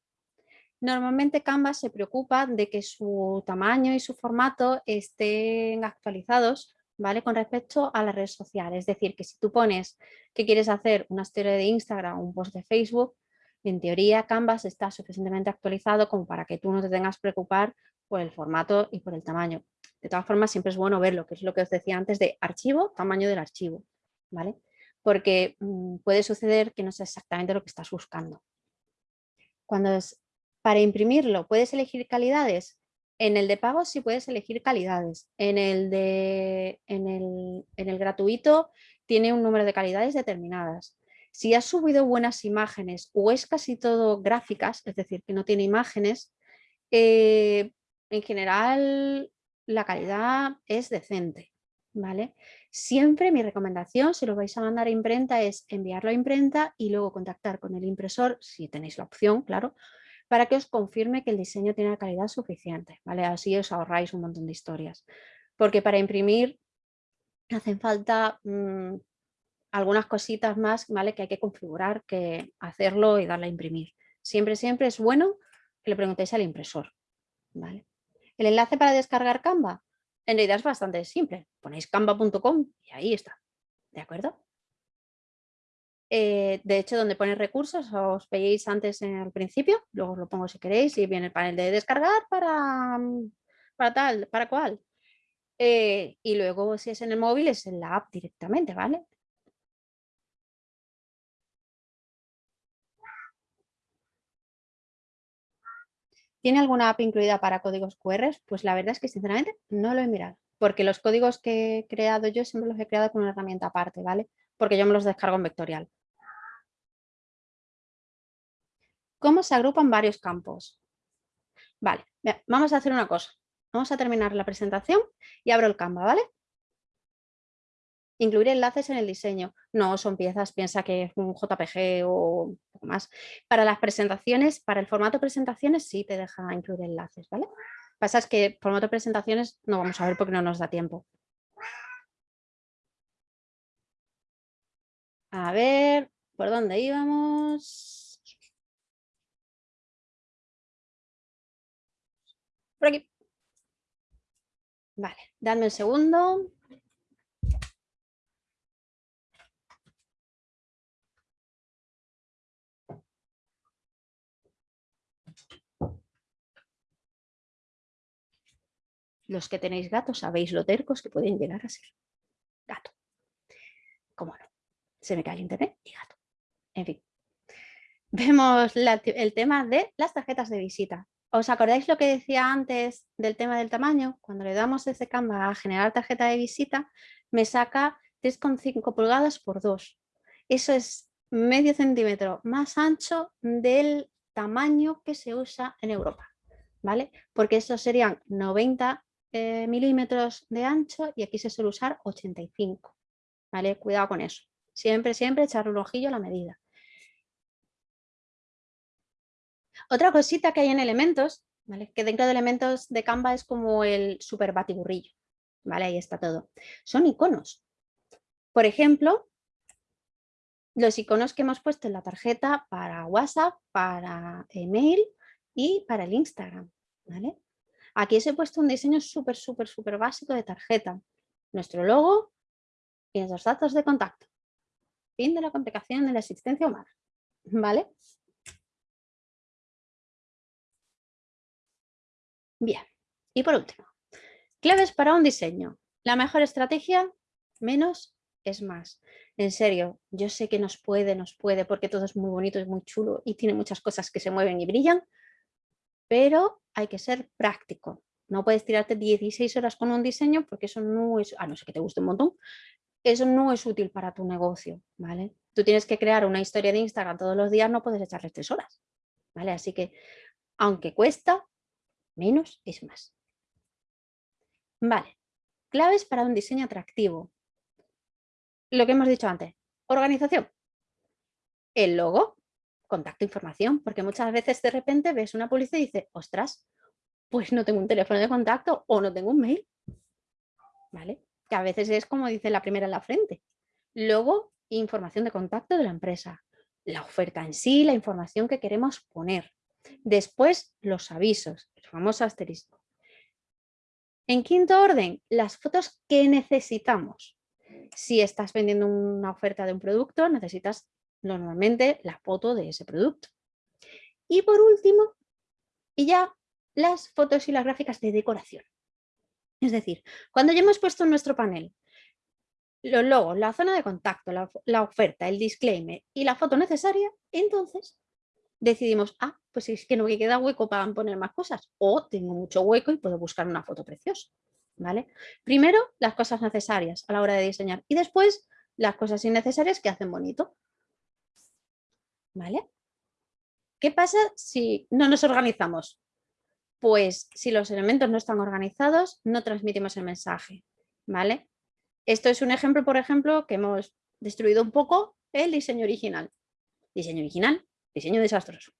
Normalmente Canva se preocupa de que su tamaño y su formato estén actualizados ¿vale? con respecto a las redes sociales. Es decir, que si tú pones que quieres hacer una historia de Instagram o un post de Facebook, en teoría Canvas está suficientemente actualizado como para que tú no te tengas que preocupar por el formato y por el tamaño. De todas formas, siempre es bueno verlo, que es lo que os decía antes de archivo, tamaño del archivo, ¿vale? Porque mm, puede suceder que no sea exactamente lo que estás buscando. Cuando es para imprimirlo, ¿puedes elegir calidades? En el de pago sí puedes elegir calidades. En el, de, en el, en el gratuito tiene un número de calidades determinadas. Si has subido buenas imágenes o es casi todo gráficas, es decir, que no tiene imágenes, eh, en general la calidad es decente. ¿vale? Siempre mi recomendación, si lo vais a mandar a imprenta, es enviarlo a imprenta y luego contactar con el impresor, si tenéis la opción, claro, para que os confirme que el diseño tiene la calidad suficiente. ¿vale? Así os ahorráis un montón de historias. Porque para imprimir hacen falta mm, algunas cositas más ¿vale? que hay que configurar, que hacerlo y darle a imprimir. Siempre, siempre es bueno que le preguntéis al impresor. ¿vale? El enlace para descargar Canva, en realidad es bastante simple. Ponéis canva.com y ahí está. ¿De acuerdo? Eh, de hecho, donde pone recursos, os veis antes en el principio, luego os lo pongo si queréis, y viene el panel de descargar para, para tal, para cual. Eh, y luego, si es en el móvil, es en la app directamente, ¿vale? ¿Tiene alguna app incluida para códigos QR? Pues la verdad es que sinceramente no lo he mirado, porque los códigos que he creado yo siempre los he creado con una herramienta aparte, ¿vale? Porque yo me los descargo en vectorial. ¿Cómo se agrupan varios campos? Vale, vamos a hacer una cosa. Vamos a terminar la presentación y abro el Canva, ¿vale? Incluir enlaces en el diseño. No son piezas, piensa que es un JPG o poco más. Para las presentaciones, para el formato presentaciones sí te deja incluir enlaces, ¿vale? Pasa es que formato presentaciones no vamos a ver porque no nos da tiempo. A ver, ¿por dónde íbamos? Por aquí. Vale, dadme un segundo. Los que tenéis gatos sabéis lo tercos que pueden llegar a ser. Gato. ¿Cómo no? Se me cae el internet y gato. En fin. Vemos el tema de las tarjetas de visita. ¿Os acordáis lo que decía antes del tema del tamaño? Cuando le damos ese Canva a generar tarjeta de visita, me saca 3,5 pulgadas por 2. Eso es medio centímetro más ancho del tamaño que se usa en Europa. ¿Vale? Porque estos serían 90 eh, milímetros de ancho y aquí se suele usar 85. ¿Vale? Cuidado con eso. Siempre, siempre echar un ojillo a la medida. Otra cosita que hay en elementos, que dentro de elementos de Canva es como el super batiburrillo. ¿vale? Ahí está todo. Son iconos. Por ejemplo, los iconos que hemos puesto en la tarjeta para WhatsApp, para email y para el Instagram. ¿vale? Aquí os he puesto un diseño súper, súper, súper básico de tarjeta. nuestro logo y nuestros datos de contacto. Fin de la complicación de la existencia humana. ¿Vale? Bien. Y por último, claves para un diseño. La mejor estrategia, menos es más. En serio, yo sé que nos puede, nos puede, porque todo es muy bonito, es muy chulo y tiene muchas cosas que se mueven y brillan, pero hay que ser práctico. No puedes tirarte 16 horas con un diseño porque eso no es, a no ser que te guste un montón, eso no es útil para tu negocio, ¿vale? Tú tienes que crear una historia de Instagram todos los días, no puedes echarle tres horas, ¿vale? Así que, aunque cuesta, menos es más. Vale, claves para un diseño atractivo. Lo que hemos dicho antes, organización. El logo, contacto, información, porque muchas veces de repente ves una publicidad y dices, ostras, pues no tengo un teléfono de contacto o no tengo un mail. ¿Vale? A veces es como dice la primera en la frente. Luego, información de contacto de la empresa. La oferta en sí, la información que queremos poner. Después, los avisos, el famoso asterisco. En quinto orden, las fotos que necesitamos. Si estás vendiendo una oferta de un producto, necesitas normalmente la foto de ese producto. Y por último, y ya las fotos y las gráficas de decoración. Es decir, cuando ya hemos puesto en nuestro panel los logos, la zona de contacto, la, oferta, el disclaimer y la foto necesaria, entonces decidimos, ah, pues es que no me queda hueco para poner más cosas o tengo mucho hueco y puedo buscar una foto preciosa. ¿vale? Primero, las cosas necesarias a la hora de diseñar y después las cosas innecesarias que hacen bonito. ¿Vale? ¿Qué pasa si no nos organizamos? Pues si los elementos no están organizados, no transmitimos el mensaje, ¿vale? Esto es un ejemplo, por ejemplo, que hemos destruido un poco el diseño original. Diseño original, diseño desastroso.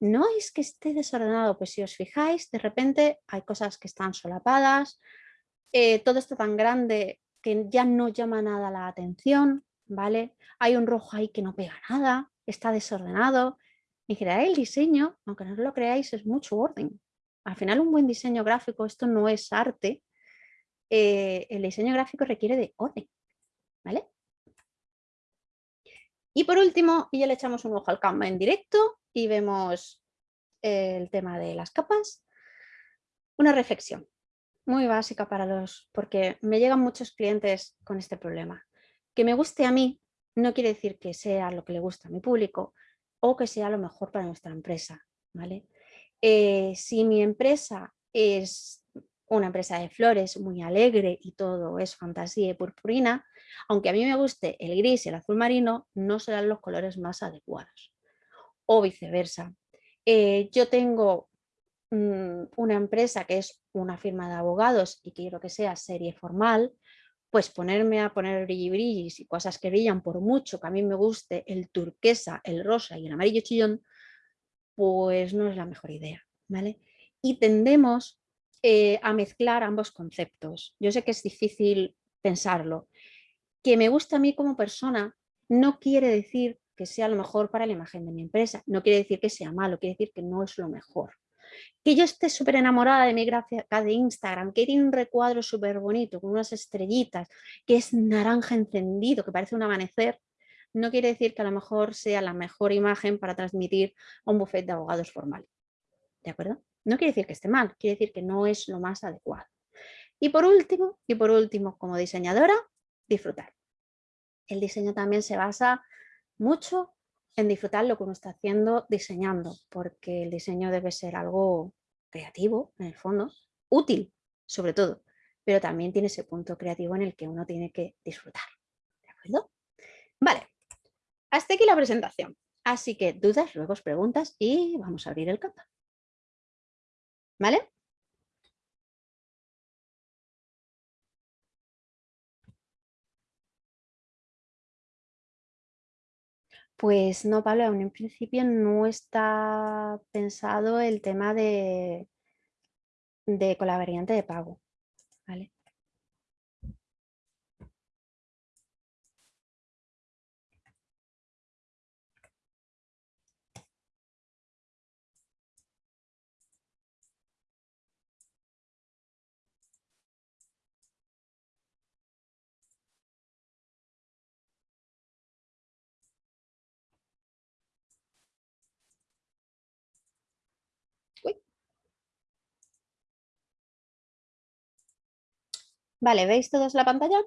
No es que esté desordenado, pues si os fijáis, de repente hay cosas que están solapadas, eh, todo está tan grande que ya no llama nada la atención, ¿vale? Hay un rojo ahí que no pega nada, está desordenado. En general el diseño, aunque no lo creáis, es mucho orden. Al final un buen diseño gráfico, esto no es arte, eh, el diseño gráfico requiere de orden, ¿vale? Y por último, y ya le echamos un ojo al Canva en directo y vemos el tema de las capas, una reflexión muy básica para los, porque me llegan muchos clientes con este problema. Que me guste a mí no quiere decir que sea lo que le gusta a mi público o que sea lo mejor para nuestra empresa, ¿vale? Eh, si mi empresa es una empresa de flores muy alegre y todo es fantasía y purpurina, aunque a mí me guste el gris y el azul marino, no serán los colores más adecuados. O viceversa. Eh, yo tengo mm, una empresa que es una firma de abogados y quiero que sea serie formal, pues ponerme a poner brilli brillis y cosas que brillan por mucho que a mí me guste el turquesa, el rosa y el amarillo chillón, pues no es la mejor idea, ¿vale? Y tendemos eh, a mezclar ambos conceptos. Yo sé que es difícil pensarlo. Que me gusta a mí como persona no quiere decir que sea lo mejor para la imagen de mi empresa, no quiere decir que sea malo, quiere decir que no es lo mejor. Que yo esté súper enamorada de mi gráfica de Instagram, que tiene un recuadro súper bonito, con unas estrellitas, que es naranja encendido, que parece un amanecer, no quiere decir que a lo mejor sea la mejor imagen para transmitir a un buffet de abogados formal. ¿De acuerdo? No quiere decir que esté mal, quiere decir que no es lo más adecuado. Y por último, y por último, como diseñadora, disfrutar. El diseño también se basa mucho en disfrutar lo que uno está haciendo diseñando, porque el diseño debe ser algo creativo, en el fondo, útil, sobre todo, pero también tiene ese punto creativo en el que uno tiene que disfrutar. ¿De acuerdo? Vale, hasta aquí la presentación. Así que dudas, luego preguntas y vamos a abrir el campo. ¿Vale? Pues no, Pablo, aún en principio no está pensado el tema de, de con la variante de pago. ¿vale? Vale, ¿veis todos la pantalla?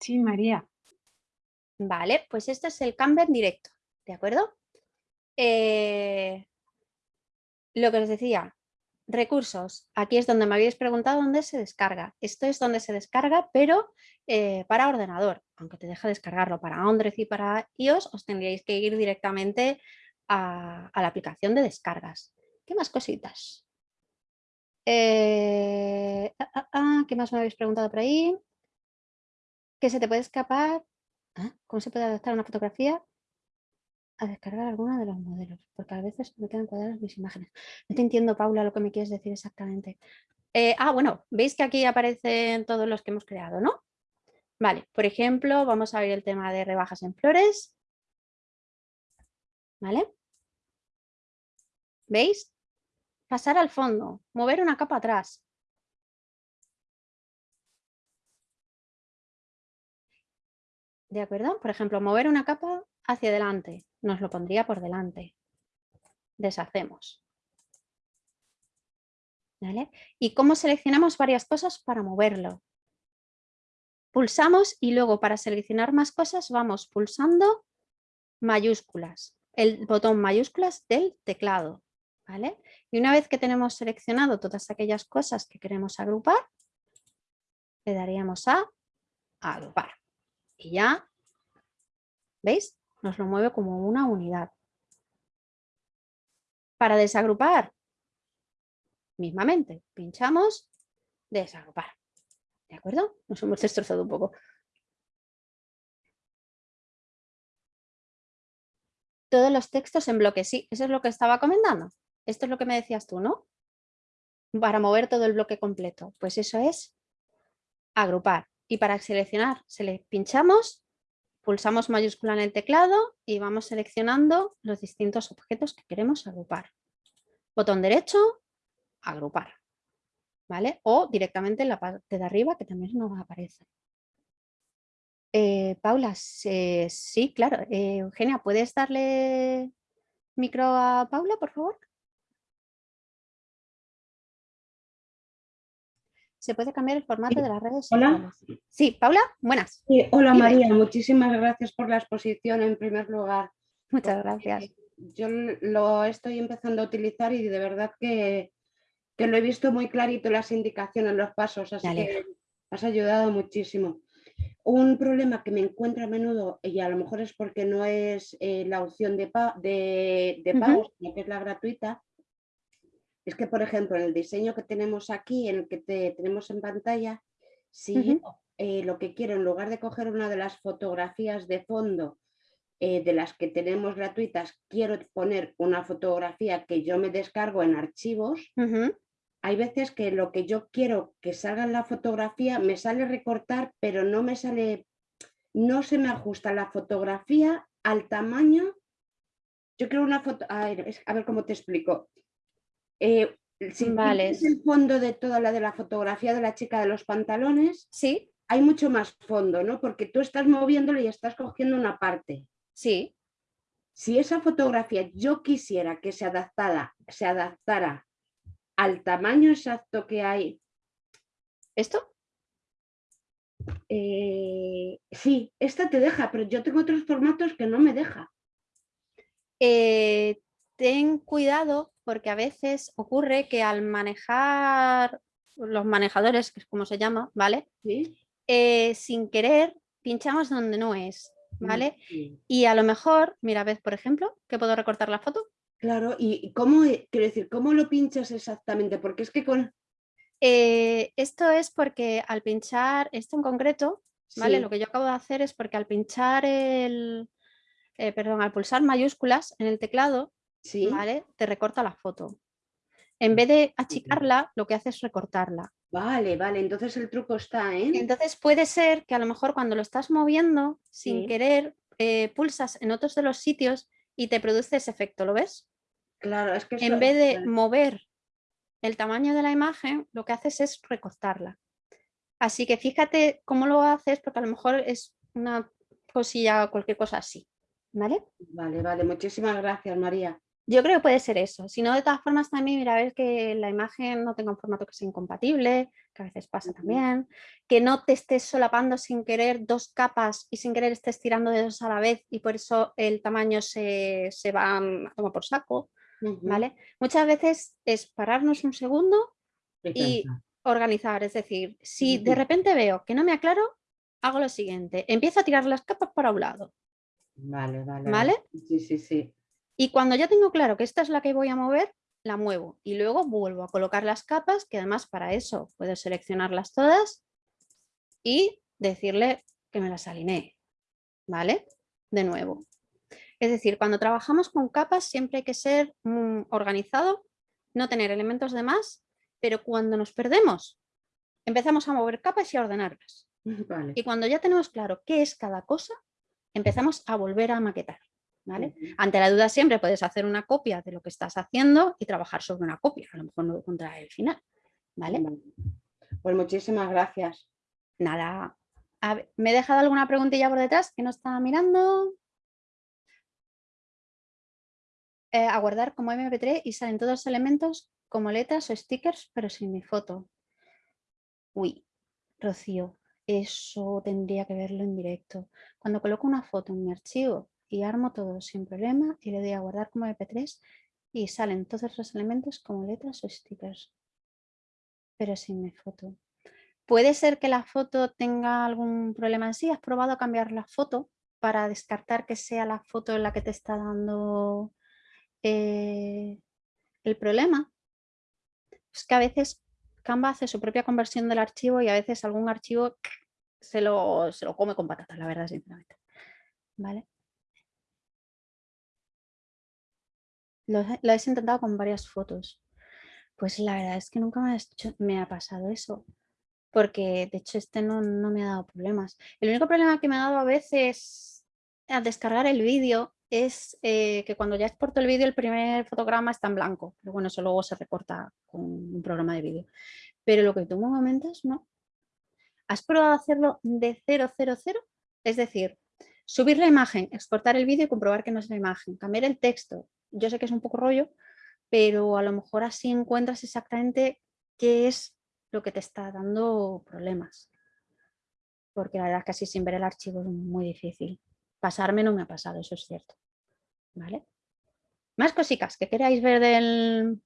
Sí, María. Vale, pues este es el Canva en directo, ¿de acuerdo? Eh, lo que os decía, recursos. Aquí es donde me habéis preguntado dónde se descarga. Esto es donde se descarga, pero eh, para ordenador. Aunque te deja descargarlo para Android y para iOS, os tendríais que ir directamente a, la aplicación de descargas. ¿Qué más cositas? Eh, ah, ah, ah, ¿Qué más me habéis preguntado por ahí? ¿Qué se te puede escapar? ¿Cómo se puede adaptar una fotografía? a descargar alguno de los modelos, porque a veces me quedan cuadradas mis imágenes. No te entiendo, Paula, lo que me quieres decir exactamente. Eh, ah, bueno, veis que aquí aparecen todos los que hemos creado, ¿no? Vale, por ejemplo, vamos a ver el tema de rebajas en flores. ¿Vale? ¿Veis? Pasar al fondo, mover una capa atrás. ¿De acuerdo? Por ejemplo, mover una capa hacia adelante, nos lo pondría por delante. Deshacemos. ¿Y cómo seleccionamos varias cosas para moverlo? Pulsamos y luego para seleccionar más cosas vamos pulsando mayúsculas, el botón mayúsculas del teclado. ¿vale? Y una vez que tenemos seleccionado todas aquellas cosas que queremos agrupar, le daríamos a agrupar. Y ya, ¿veis? Nos lo mueve como una unidad. Para desagrupar, mismamente, pinchamos, desagrupar. ¿De acuerdo? Nos hemos destrozado un poco. Todos los textos en bloque, sí, eso es lo que estaba comentando. Esto es lo que me decías tú, ¿no? Para mover todo el bloque completo. Pues eso es agrupar. Y para seleccionar, se le pinchamos, pulsamos mayúscula en el teclado y vamos seleccionando los distintos objetos que queremos agrupar. Botón derecho, agrupar. ¿Vale? O directamente en la parte de arriba que también nos aparece. Eh, Paula, sí, claro. Eh, Eugenia, ¿puedes darle micro a Paula, por favor? se puede cambiar el formato de las redes Hola. Sí, Paula, buenas. hola María, muchísimas gracias por la exposición en primer lugar. Muchas gracias. Yo lo estoy empezando a utilizar y de verdad que, lo he visto muy clarito las indicaciones, los pasos, así que has ayudado muchísimo. Un problema que me encuentro a menudo, y a lo mejor es porque no es eh, la opción de, de, pago, sino que es la gratuita, es que, por ejemplo, en el diseño que tenemos aquí, en el que tenemos en pantalla, si eh, lo que quiero, en lugar de coger una de las fotografías de fondo eh, de las que tenemos gratuitas, quiero poner una fotografía que yo me descargo en archivos, hay veces que lo que yo quiero que salga en la fotografía me sale recortar, pero no me sale, no se me ajusta la fotografía al tamaño. Yo quiero una foto, a ver, a ver cómo te explico. Eh, si vale. es el fondo de toda la de la fotografía de la chica de los pantalones, sí. hay mucho más fondo, ¿no? Porque tú estás moviéndolo y estás cogiendo una parte. Sí. Si esa fotografía yo quisiera que se adaptara, se adaptara al tamaño exacto que hay. ¿Esto? Eh, sí, esta te deja, pero yo tengo otros formatos que no me deja. Eh, ten cuidado porque a veces ocurre que al manejar los manejadores, que es como se llama, ¿vale? Eh, sin querer pinchamos donde no es, mm, ¿vale? Y a lo mejor, mira, ves, por ejemplo, que puedo recortar la foto. Claro, y cómo, e, quiero decir, ¿cómo lo pinchas exactamente? Porque es que con... Eh, esto es porque al pinchar esto en concreto, ¿vale? Lo que yo acabo de hacer es porque al pinchar el, eh, perdón, al pulsar mayúsculas en el teclado, ¿vale? Te recorta la foto. En vez de achicarla, lo que hace es recortarla. Vale, vale, entonces el truco está, ¿eh? Entonces puede ser que a lo mejor cuando lo estás moviendo, sin querer, eh, pulsas en otros de los sitios y te produce ese efecto, ¿lo ves? Claro, es que... En vez de mover el tamaño de la imagen, lo que haces es recortarla. Así que fíjate cómo lo haces, porque a lo mejor es una cosilla o cualquier cosa así. ¿Vale? Vale, vale. Muchísimas gracias, María. Yo creo que puede ser eso. Si no, de todas formas también, mira, a ver que la imagen no tenga un formato que sea incompatible, que a veces pasa también, que no te estés solapando sin querer dos capas y sin querer estés tirando de dos a la vez y por eso el tamaño se, va a tomar por saco, ¿vale? Muchas veces es pararnos un segundo y organizar, es decir, si de repente veo que no me aclaro, hago lo siguiente, empiezo a tirar las capas para un lado. Vale, vale. ¿Vale? Sí, sí, sí. Y cuando ya tengo claro que esta es la que voy a mover, la muevo y luego vuelvo a colocar las capas, que además para eso puedo seleccionarlas todas y decirle que me las alinee, ¿vale? De nuevo. Es decir, cuando trabajamos con capas siempre hay que ser mm, organizado, no tener elementos de más, pero cuando nos perdemos, empezamos a mover capas y a ordenarlas. Y cuando ya tenemos claro qué es cada cosa, empezamos a volver a maquetar. Ante la duda siempre puedes hacer una copia de lo que estás haciendo y trabajar sobre una copia, a lo mejor no contra el final. ¿vale? Pues muchísimas gracias. Nada. ¿Me he dejado alguna preguntilla por detrás que no estaba mirando? Eh, aguardar como MP3 y salen todos los elementos como letras o stickers, pero sin mi foto. Uy, Rocío, eso tendría que verlo en directo. Cuando coloco una foto en mi archivo y armo todo sin problema y le doy a guardar como MP3 y salen todos los elementos como letras o stickers, pero sin mi foto. Puede ser que la foto tenga algún problema en sí. ¿Has probado a cambiar la foto para descartar que sea la foto en la que te está dando eh, el problema? Es que a veces Canva hace su propia conversión del archivo y a veces algún archivo se lo, se lo come con patatas, la verdad, sinceramente. ¿Vale? Lo, lo has intentado con varias fotos. Pues la verdad es que nunca me ha, pasado eso. Porque de hecho este no, me ha dado problemas. El único problema que me ha dado a veces al descargar el vídeo es eh, que cuando ya exporto el vídeo el primer fotograma está en blanco. Pero bueno, eso luego se recorta con un programa de vídeo. Pero lo que tú me momentas, no. ¿Has probado hacerlo de 000? Es decir, subir la imagen, exportar el vídeo y comprobar que no es la imagen, cambiar el texto, yo sé que es un poco rollo, pero a lo mejor así encuentras exactamente qué es lo que te está dando problemas. Porque la verdad es que así sin ver el archivo es muy difícil. Pasarme no me ha pasado, eso es cierto. ¿Vale? Más cositas que queráis ver del,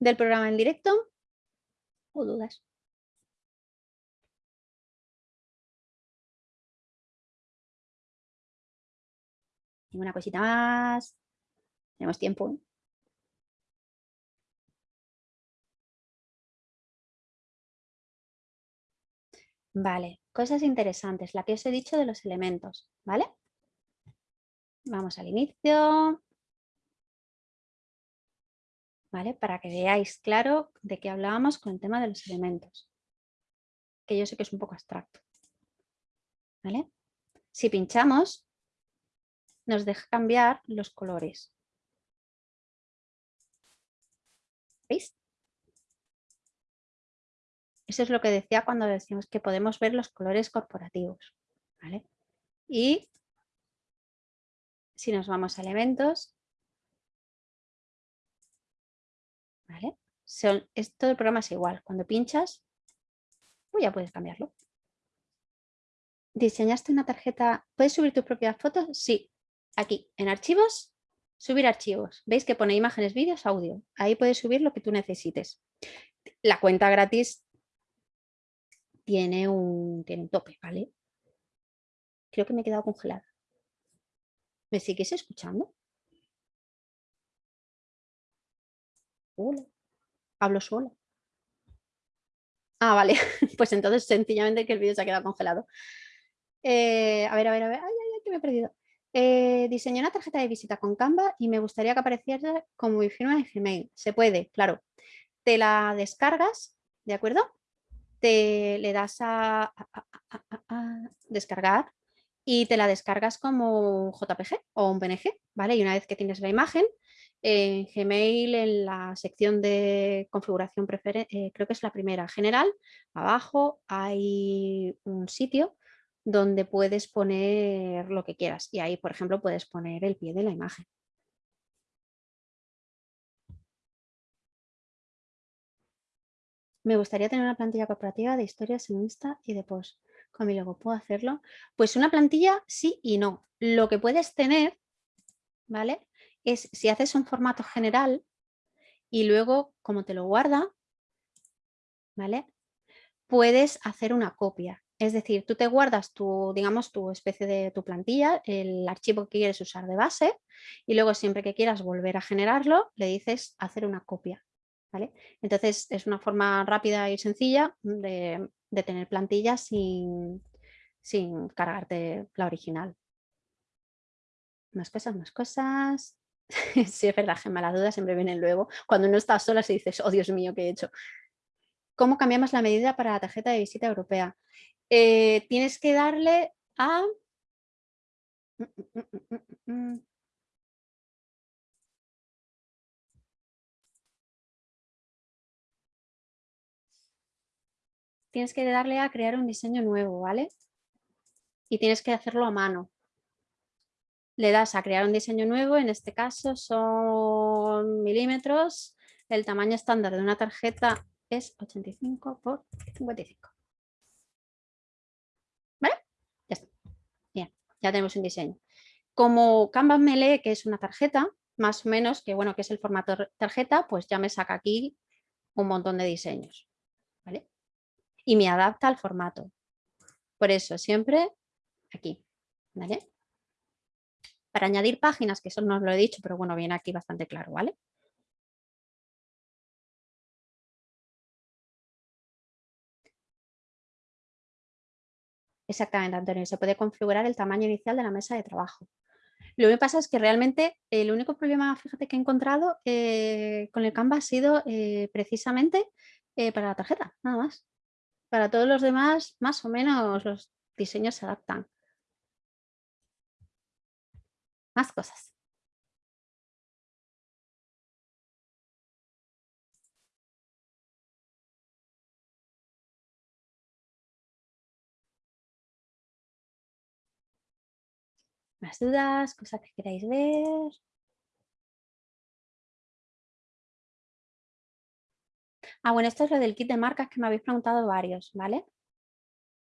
del programa en directo o dudas. Una cosita más. Tenemos tiempo. Vale, cosas interesantes, la que os he dicho de los elementos, ¿vale? Vamos al inicio. ¿Vale? Para que veáis claro de qué hablábamos con el tema de los elementos. Que yo sé que es un poco abstracto. ¿Vale? Si pinchamos, nos deja cambiar los colores. Eso es lo que decía cuando decimos que podemos ver los colores corporativos. Y si nos vamos a elementos, ¿vale? Son, todo el programa es igual. Cuando pinchas, pues ya puedes cambiarlo. ¿Diseñaste una tarjeta? ¿Puedes subir tus propias fotos? Sí. Aquí, en archivos, Subir archivos. ¿Veis que pone imágenes, vídeos, audio? Ahí puedes subir lo que tú necesites. La cuenta gratis tiene un, tiene un tope, ¿vale? Creo que me he quedado congelada. ¿Me sigues escuchando? Hola. Hablo sola. Ah, vale. Pues entonces sencillamente que el vídeo se ha quedado congelado. Eh, a ver, a ver, a ver. Ay, ay, ay, que me he perdido. Eh, diseñé una tarjeta de visita con Canva y me gustaría que apareciera como mi firma de Gmail. Se puede, claro. Te la descargas, ¿de acuerdo? Te le das a, descargar y te la descargas como un JPG o un PNG, ¿vale? Y una vez que tienes la imagen, en Gmail, en la sección de configuración, eh, creo que es la primera, general, abajo hay un sitio donde puedes poner lo que quieras y ahí, por ejemplo, puedes poner el pie de la imagen. Me gustaría tener una plantilla corporativa de historias en Insta y de post. Con mi logo, ¿puedo hacerlo? Pues una plantilla sí y no. Lo que puedes tener, ¿vale? Es si haces un formato general y luego, como te lo guarda, ¿vale? Puedes hacer una copia. Es decir, tú te guardas tu, digamos, tu especie de tu plantilla, el archivo que quieres usar de base y luego siempre que quieras volver a generarlo, le dices hacer una copia. ¿vale? Entonces es una forma rápida y sencilla de, tener plantillas sin, sin cargarte la original. Más cosas, más cosas. sí, es verdad, Gemma, las dudas siempre vienen luego. Cuando no estás sola y dices, oh Dios mío, ¿qué he hecho? ¿Cómo cambiamos la medida para la tarjeta de visita europea? Eh, tienes que darle a... Mm, mm, mm, tienes que darle a crear un diseño nuevo, ¿vale? Y tienes que hacerlo a mano. Le das a crear un diseño nuevo, en este caso son milímetros, el tamaño estándar de una tarjeta es 85 por 55. ¿Vale? Ya está. Bien, ya tenemos un diseño. Como Canvas me lee que es una tarjeta, más o menos, que bueno, que es el formato tarjeta, pues ya me saca aquí un montón de diseños. ¿Vale? Y me adapta al formato. Por eso siempre aquí, ¿vale? Para añadir páginas, que eso no os lo he dicho, pero bueno, viene aquí bastante claro, ¿vale? Exactamente, Antonio. Se puede configurar el tamaño inicial de la mesa de trabajo. Lo que pasa es que realmente el único problema, fíjate, que he encontrado eh, con el Canva ha sido eh, precisamente eh, para la tarjeta, nada más. Para todos los demás, más o menos los diseños se adaptan. Más cosas. Más dudas, cosas que queráis ver. Ah, bueno, esto es lo del kit de marcas que me habéis preguntado varios, ¿vale?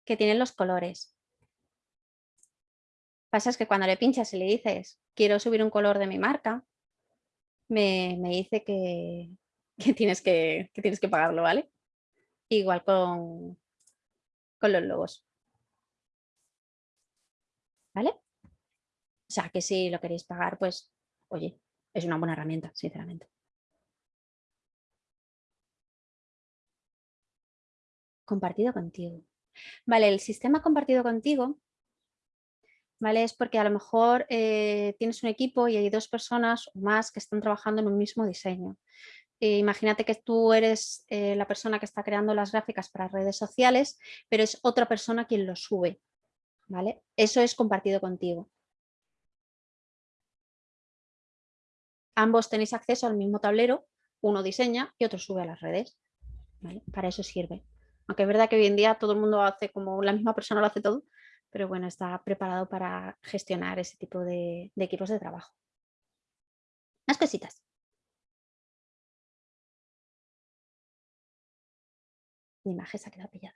Que tienen los colores. Pasa es que cuando le pinchas y le dices, quiero subir un color de mi marca, me, dice que, tienes que, tienes que pagarlo, ¿vale? Igual con, con los logos. ¿Vale? O sea, que si lo queréis pagar, pues, oye, es una buena herramienta, sinceramente. Compartido contigo. Vale, el sistema compartido contigo ¿vale? Es porque a lo mejor eh, tienes un equipo y hay dos personas o más que están trabajando en un mismo diseño. Eh, imagínate que tú eres eh, la persona que está creando las gráficas para redes sociales, pero es otra persona quien lo sube. ¿vale? Eso es compartido contigo. Ambos tenéis acceso al mismo tablero, uno diseña y otro sube a las redes. Para eso sirve. Aunque es verdad que hoy en día todo el mundo hace como la misma persona lo hace todo, pero bueno, está preparado para gestionar ese tipo de, equipos de trabajo. Más cositas. Mi imagen se ha quedado pillada.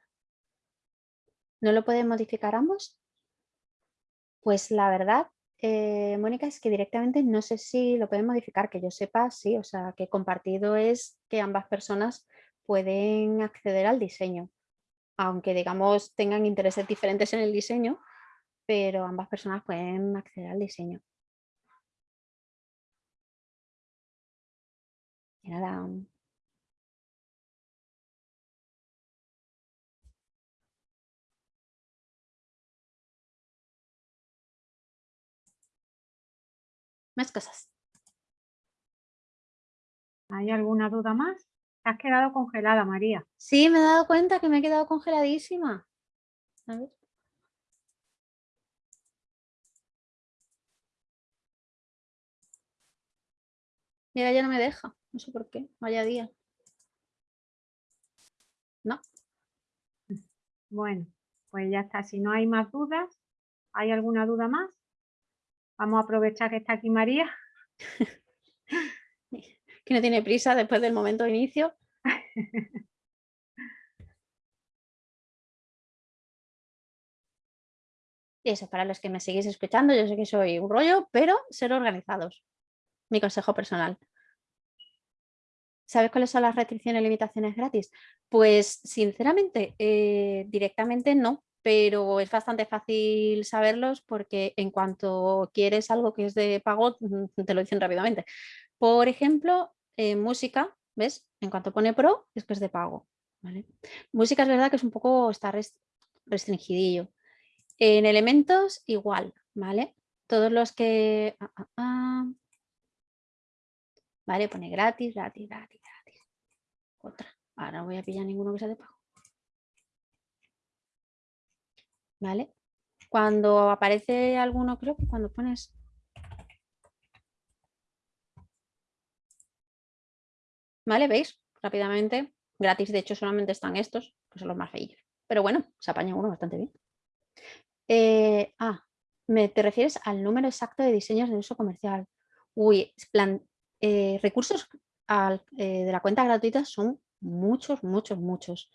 ¿No lo pueden modificar ambos? Pues la verdad, eh, Mónica, es que directamente no sé si lo pueden modificar, que yo sepa, sí, o sea, que compartido es que ambas personas pueden acceder al diseño, aunque digamos tengan intereses diferentes en el diseño, pero ambas personas pueden acceder al diseño. Nada, más cosas. ¿Hay alguna duda más? Te has quedado congelada, María. Sí, me he dado cuenta que me he quedado congeladísima. A ver. Mira, ya no me deja. No sé por qué. Vaya día. No. Bueno, pues ya está. Si no hay más dudas, ¿hay alguna duda más? Vamos a aprovechar que está aquí María. que no tiene prisa después del momento de inicio. Y eso, para los que me seguís escuchando, yo sé que soy un rollo, pero ser organizados. Mi consejo personal. ¿Sabes cuáles son las restricciones y limitaciones gratis? Pues sinceramente, eh, directamente no, pero es bastante fácil saberlos porque en cuanto quieres algo que es de pago, mm, te lo dicen rápidamente. Por ejemplo, música, ¿ves? En cuanto pone pro, es que es de pago. Música es verdad que es un poco, está restringidillo. En elementos, igual, ¿vale? Todos los que... Ah, ah, ah. Vale, pone gratis, gratis, gratis, gratis. Otra. Ahora no voy a pillar ninguno que sea de pago. ¿Vale? Cuando aparece alguno, creo que cuando pones... ¿Vale? ¿Veis? Rápidamente. Gratis, de hecho, solamente están estos, que son los más feillos. Pero bueno, se apaña uno bastante bien. Eh, ah, me, te refieres al número exacto de diseños de uso comercial. Uy, plan, eh, recursos eh, de la cuenta gratuita son muchos, muchos, muchos.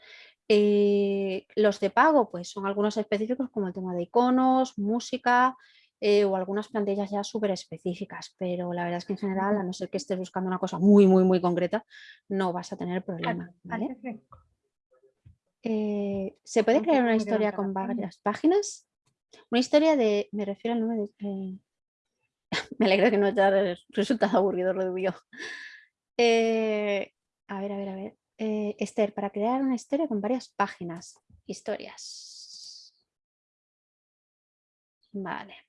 los de pago, pues son algunos específicos como el tema de iconos, música o algunas plantillas ya súper específicas, pero la verdad es que en general, a no ser que estés buscando una cosa muy, muy, muy concreta, no vas a tener problema. ¿Se puede crear una historia con varias páginas? Una historia de, me refiero al nombre de... Eh, me alegro que no haya resultado aburrido lo de eh, a ver, a ver, a ver. Eh, Esther, para crear una historia con varias páginas. Historias. Vale.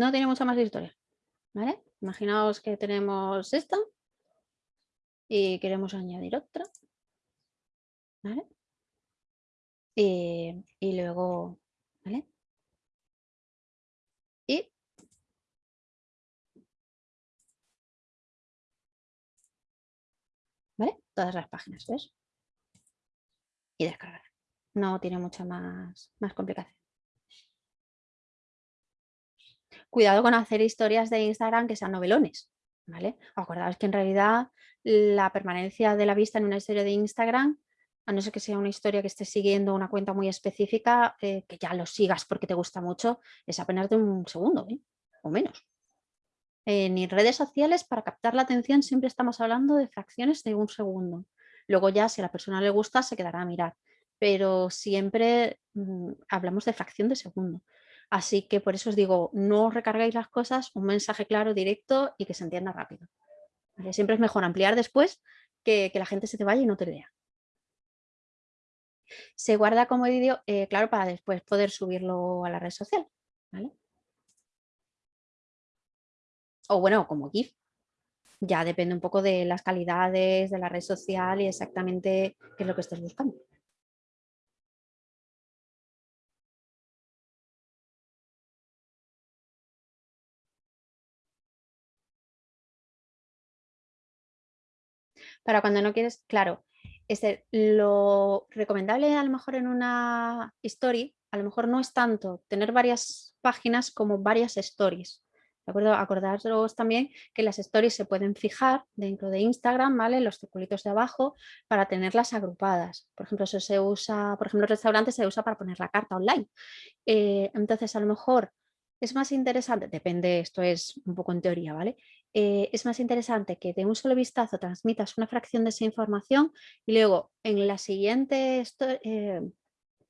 No tiene mucha más historia. ¿Vale? Imaginaos que tenemos esta y queremos añadir otra. ¿vale? Eh, y luego, ¿vale? Y ¿Vale? Todas las páginas, ¿ves? Y descargar. No tiene mucha más, más complicación. Cuidado con hacer historias de Instagram que sean novelones, ¿vale? Acordaos que en realidad la permanencia de la vista en una historia de Instagram a no ser que sea una historia que estés siguiendo una cuenta muy específica, eh, que ya lo sigas porque te gusta mucho, es apenas de un segundo ¿eh? o menos. En redes sociales, para captar la atención, siempre estamos hablando de fracciones de un segundo. Luego ya, si a la persona le gusta, se quedará a mirar. Pero siempre mm, hablamos de fracción de segundo. Así que por eso os digo, no recargáis las cosas, un mensaje claro, directo y que se entienda rápido. Siempre es mejor ampliar después que, la gente se te vaya y no te vea. Se guarda como vídeo, eh, claro, para después poder subirlo a la red social. O bueno, como GIF. Ya depende un poco de las calidades de la red social y exactamente qué es lo que estés buscando. Para cuando no quieres, claro, este, lo recomendable a lo mejor en una story, a lo mejor no es tanto tener varias páginas como varias stories. ¿De acuerdo? Acordaros también que las stories se pueden fijar dentro de Instagram, ¿vale? Los circulitos de abajo para tenerlas agrupadas. Por ejemplo, eso se usa, por ejemplo, en restaurantes se usa para poner la carta online. Eh, entonces, a lo mejor es más interesante, depende, esto es un poco en teoría, ¿vale? Eh, es más interesante que de un solo vistazo transmitas una fracción de esa información y luego en la siguiente eh,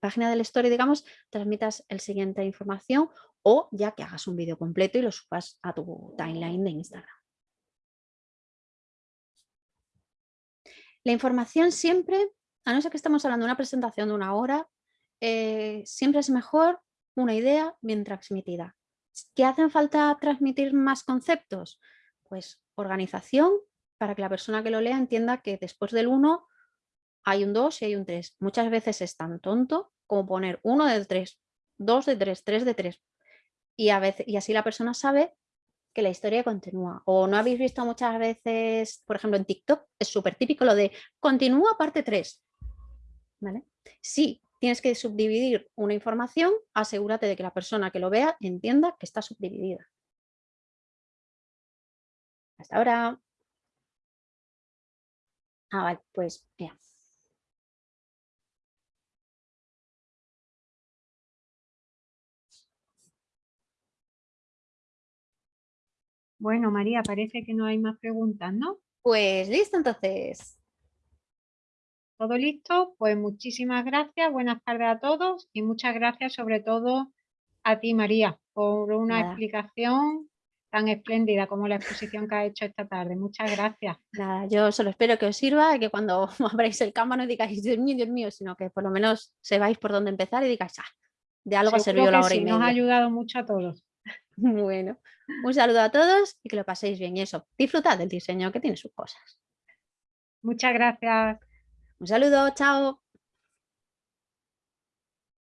página del story, digamos, transmitas el siguiente información o ya que hagas un vídeo completo y lo subas a tu timeline de Instagram. La información siempre, a no ser que estemos hablando de una presentación de una hora, eh, siempre es mejor una idea bien transmitida. ¿Qué hacen falta transmitir más conceptos? Pues organización para que la persona que lo lea entienda que después del 1 hay un 2 y hay un 3. Muchas veces es tan tonto como poner 1 de 3, 2 de 3, 3 de 3. Y, a veces, y así la persona sabe que la historia continúa. O no habéis visto muchas veces, por ejemplo en TikTok, es súper típico lo de continúa parte 3. ¿Vale? Tienes que subdividir una información, asegúrate de que la persona que lo vea entienda que está subdividida. Hasta ahora. Ah, vale, pues ya. Bueno, María, parece que no hay más preguntas, ¿no? Pues listo entonces. ¿Todo listo? Pues muchísimas gracias, buenas tardes a todos y muchas gracias sobre todo a ti, María, por una explicación tan espléndida como la exposición que ha hecho esta tarde. Muchas gracias. Nada, yo solo espero que os sirva y que cuando abráis el Canva no digáis, Dios mío, Dios mío, sino que por lo menos sepáis por dónde empezar y digáis, ah, de algo ha servido la hora y media. nos ha ayudado mucho a todos. Bueno, un saludo a todos y que lo paséis bien y eso, disfrutad del diseño que tiene sus cosas. Muchas gracias. Un saludo, chao.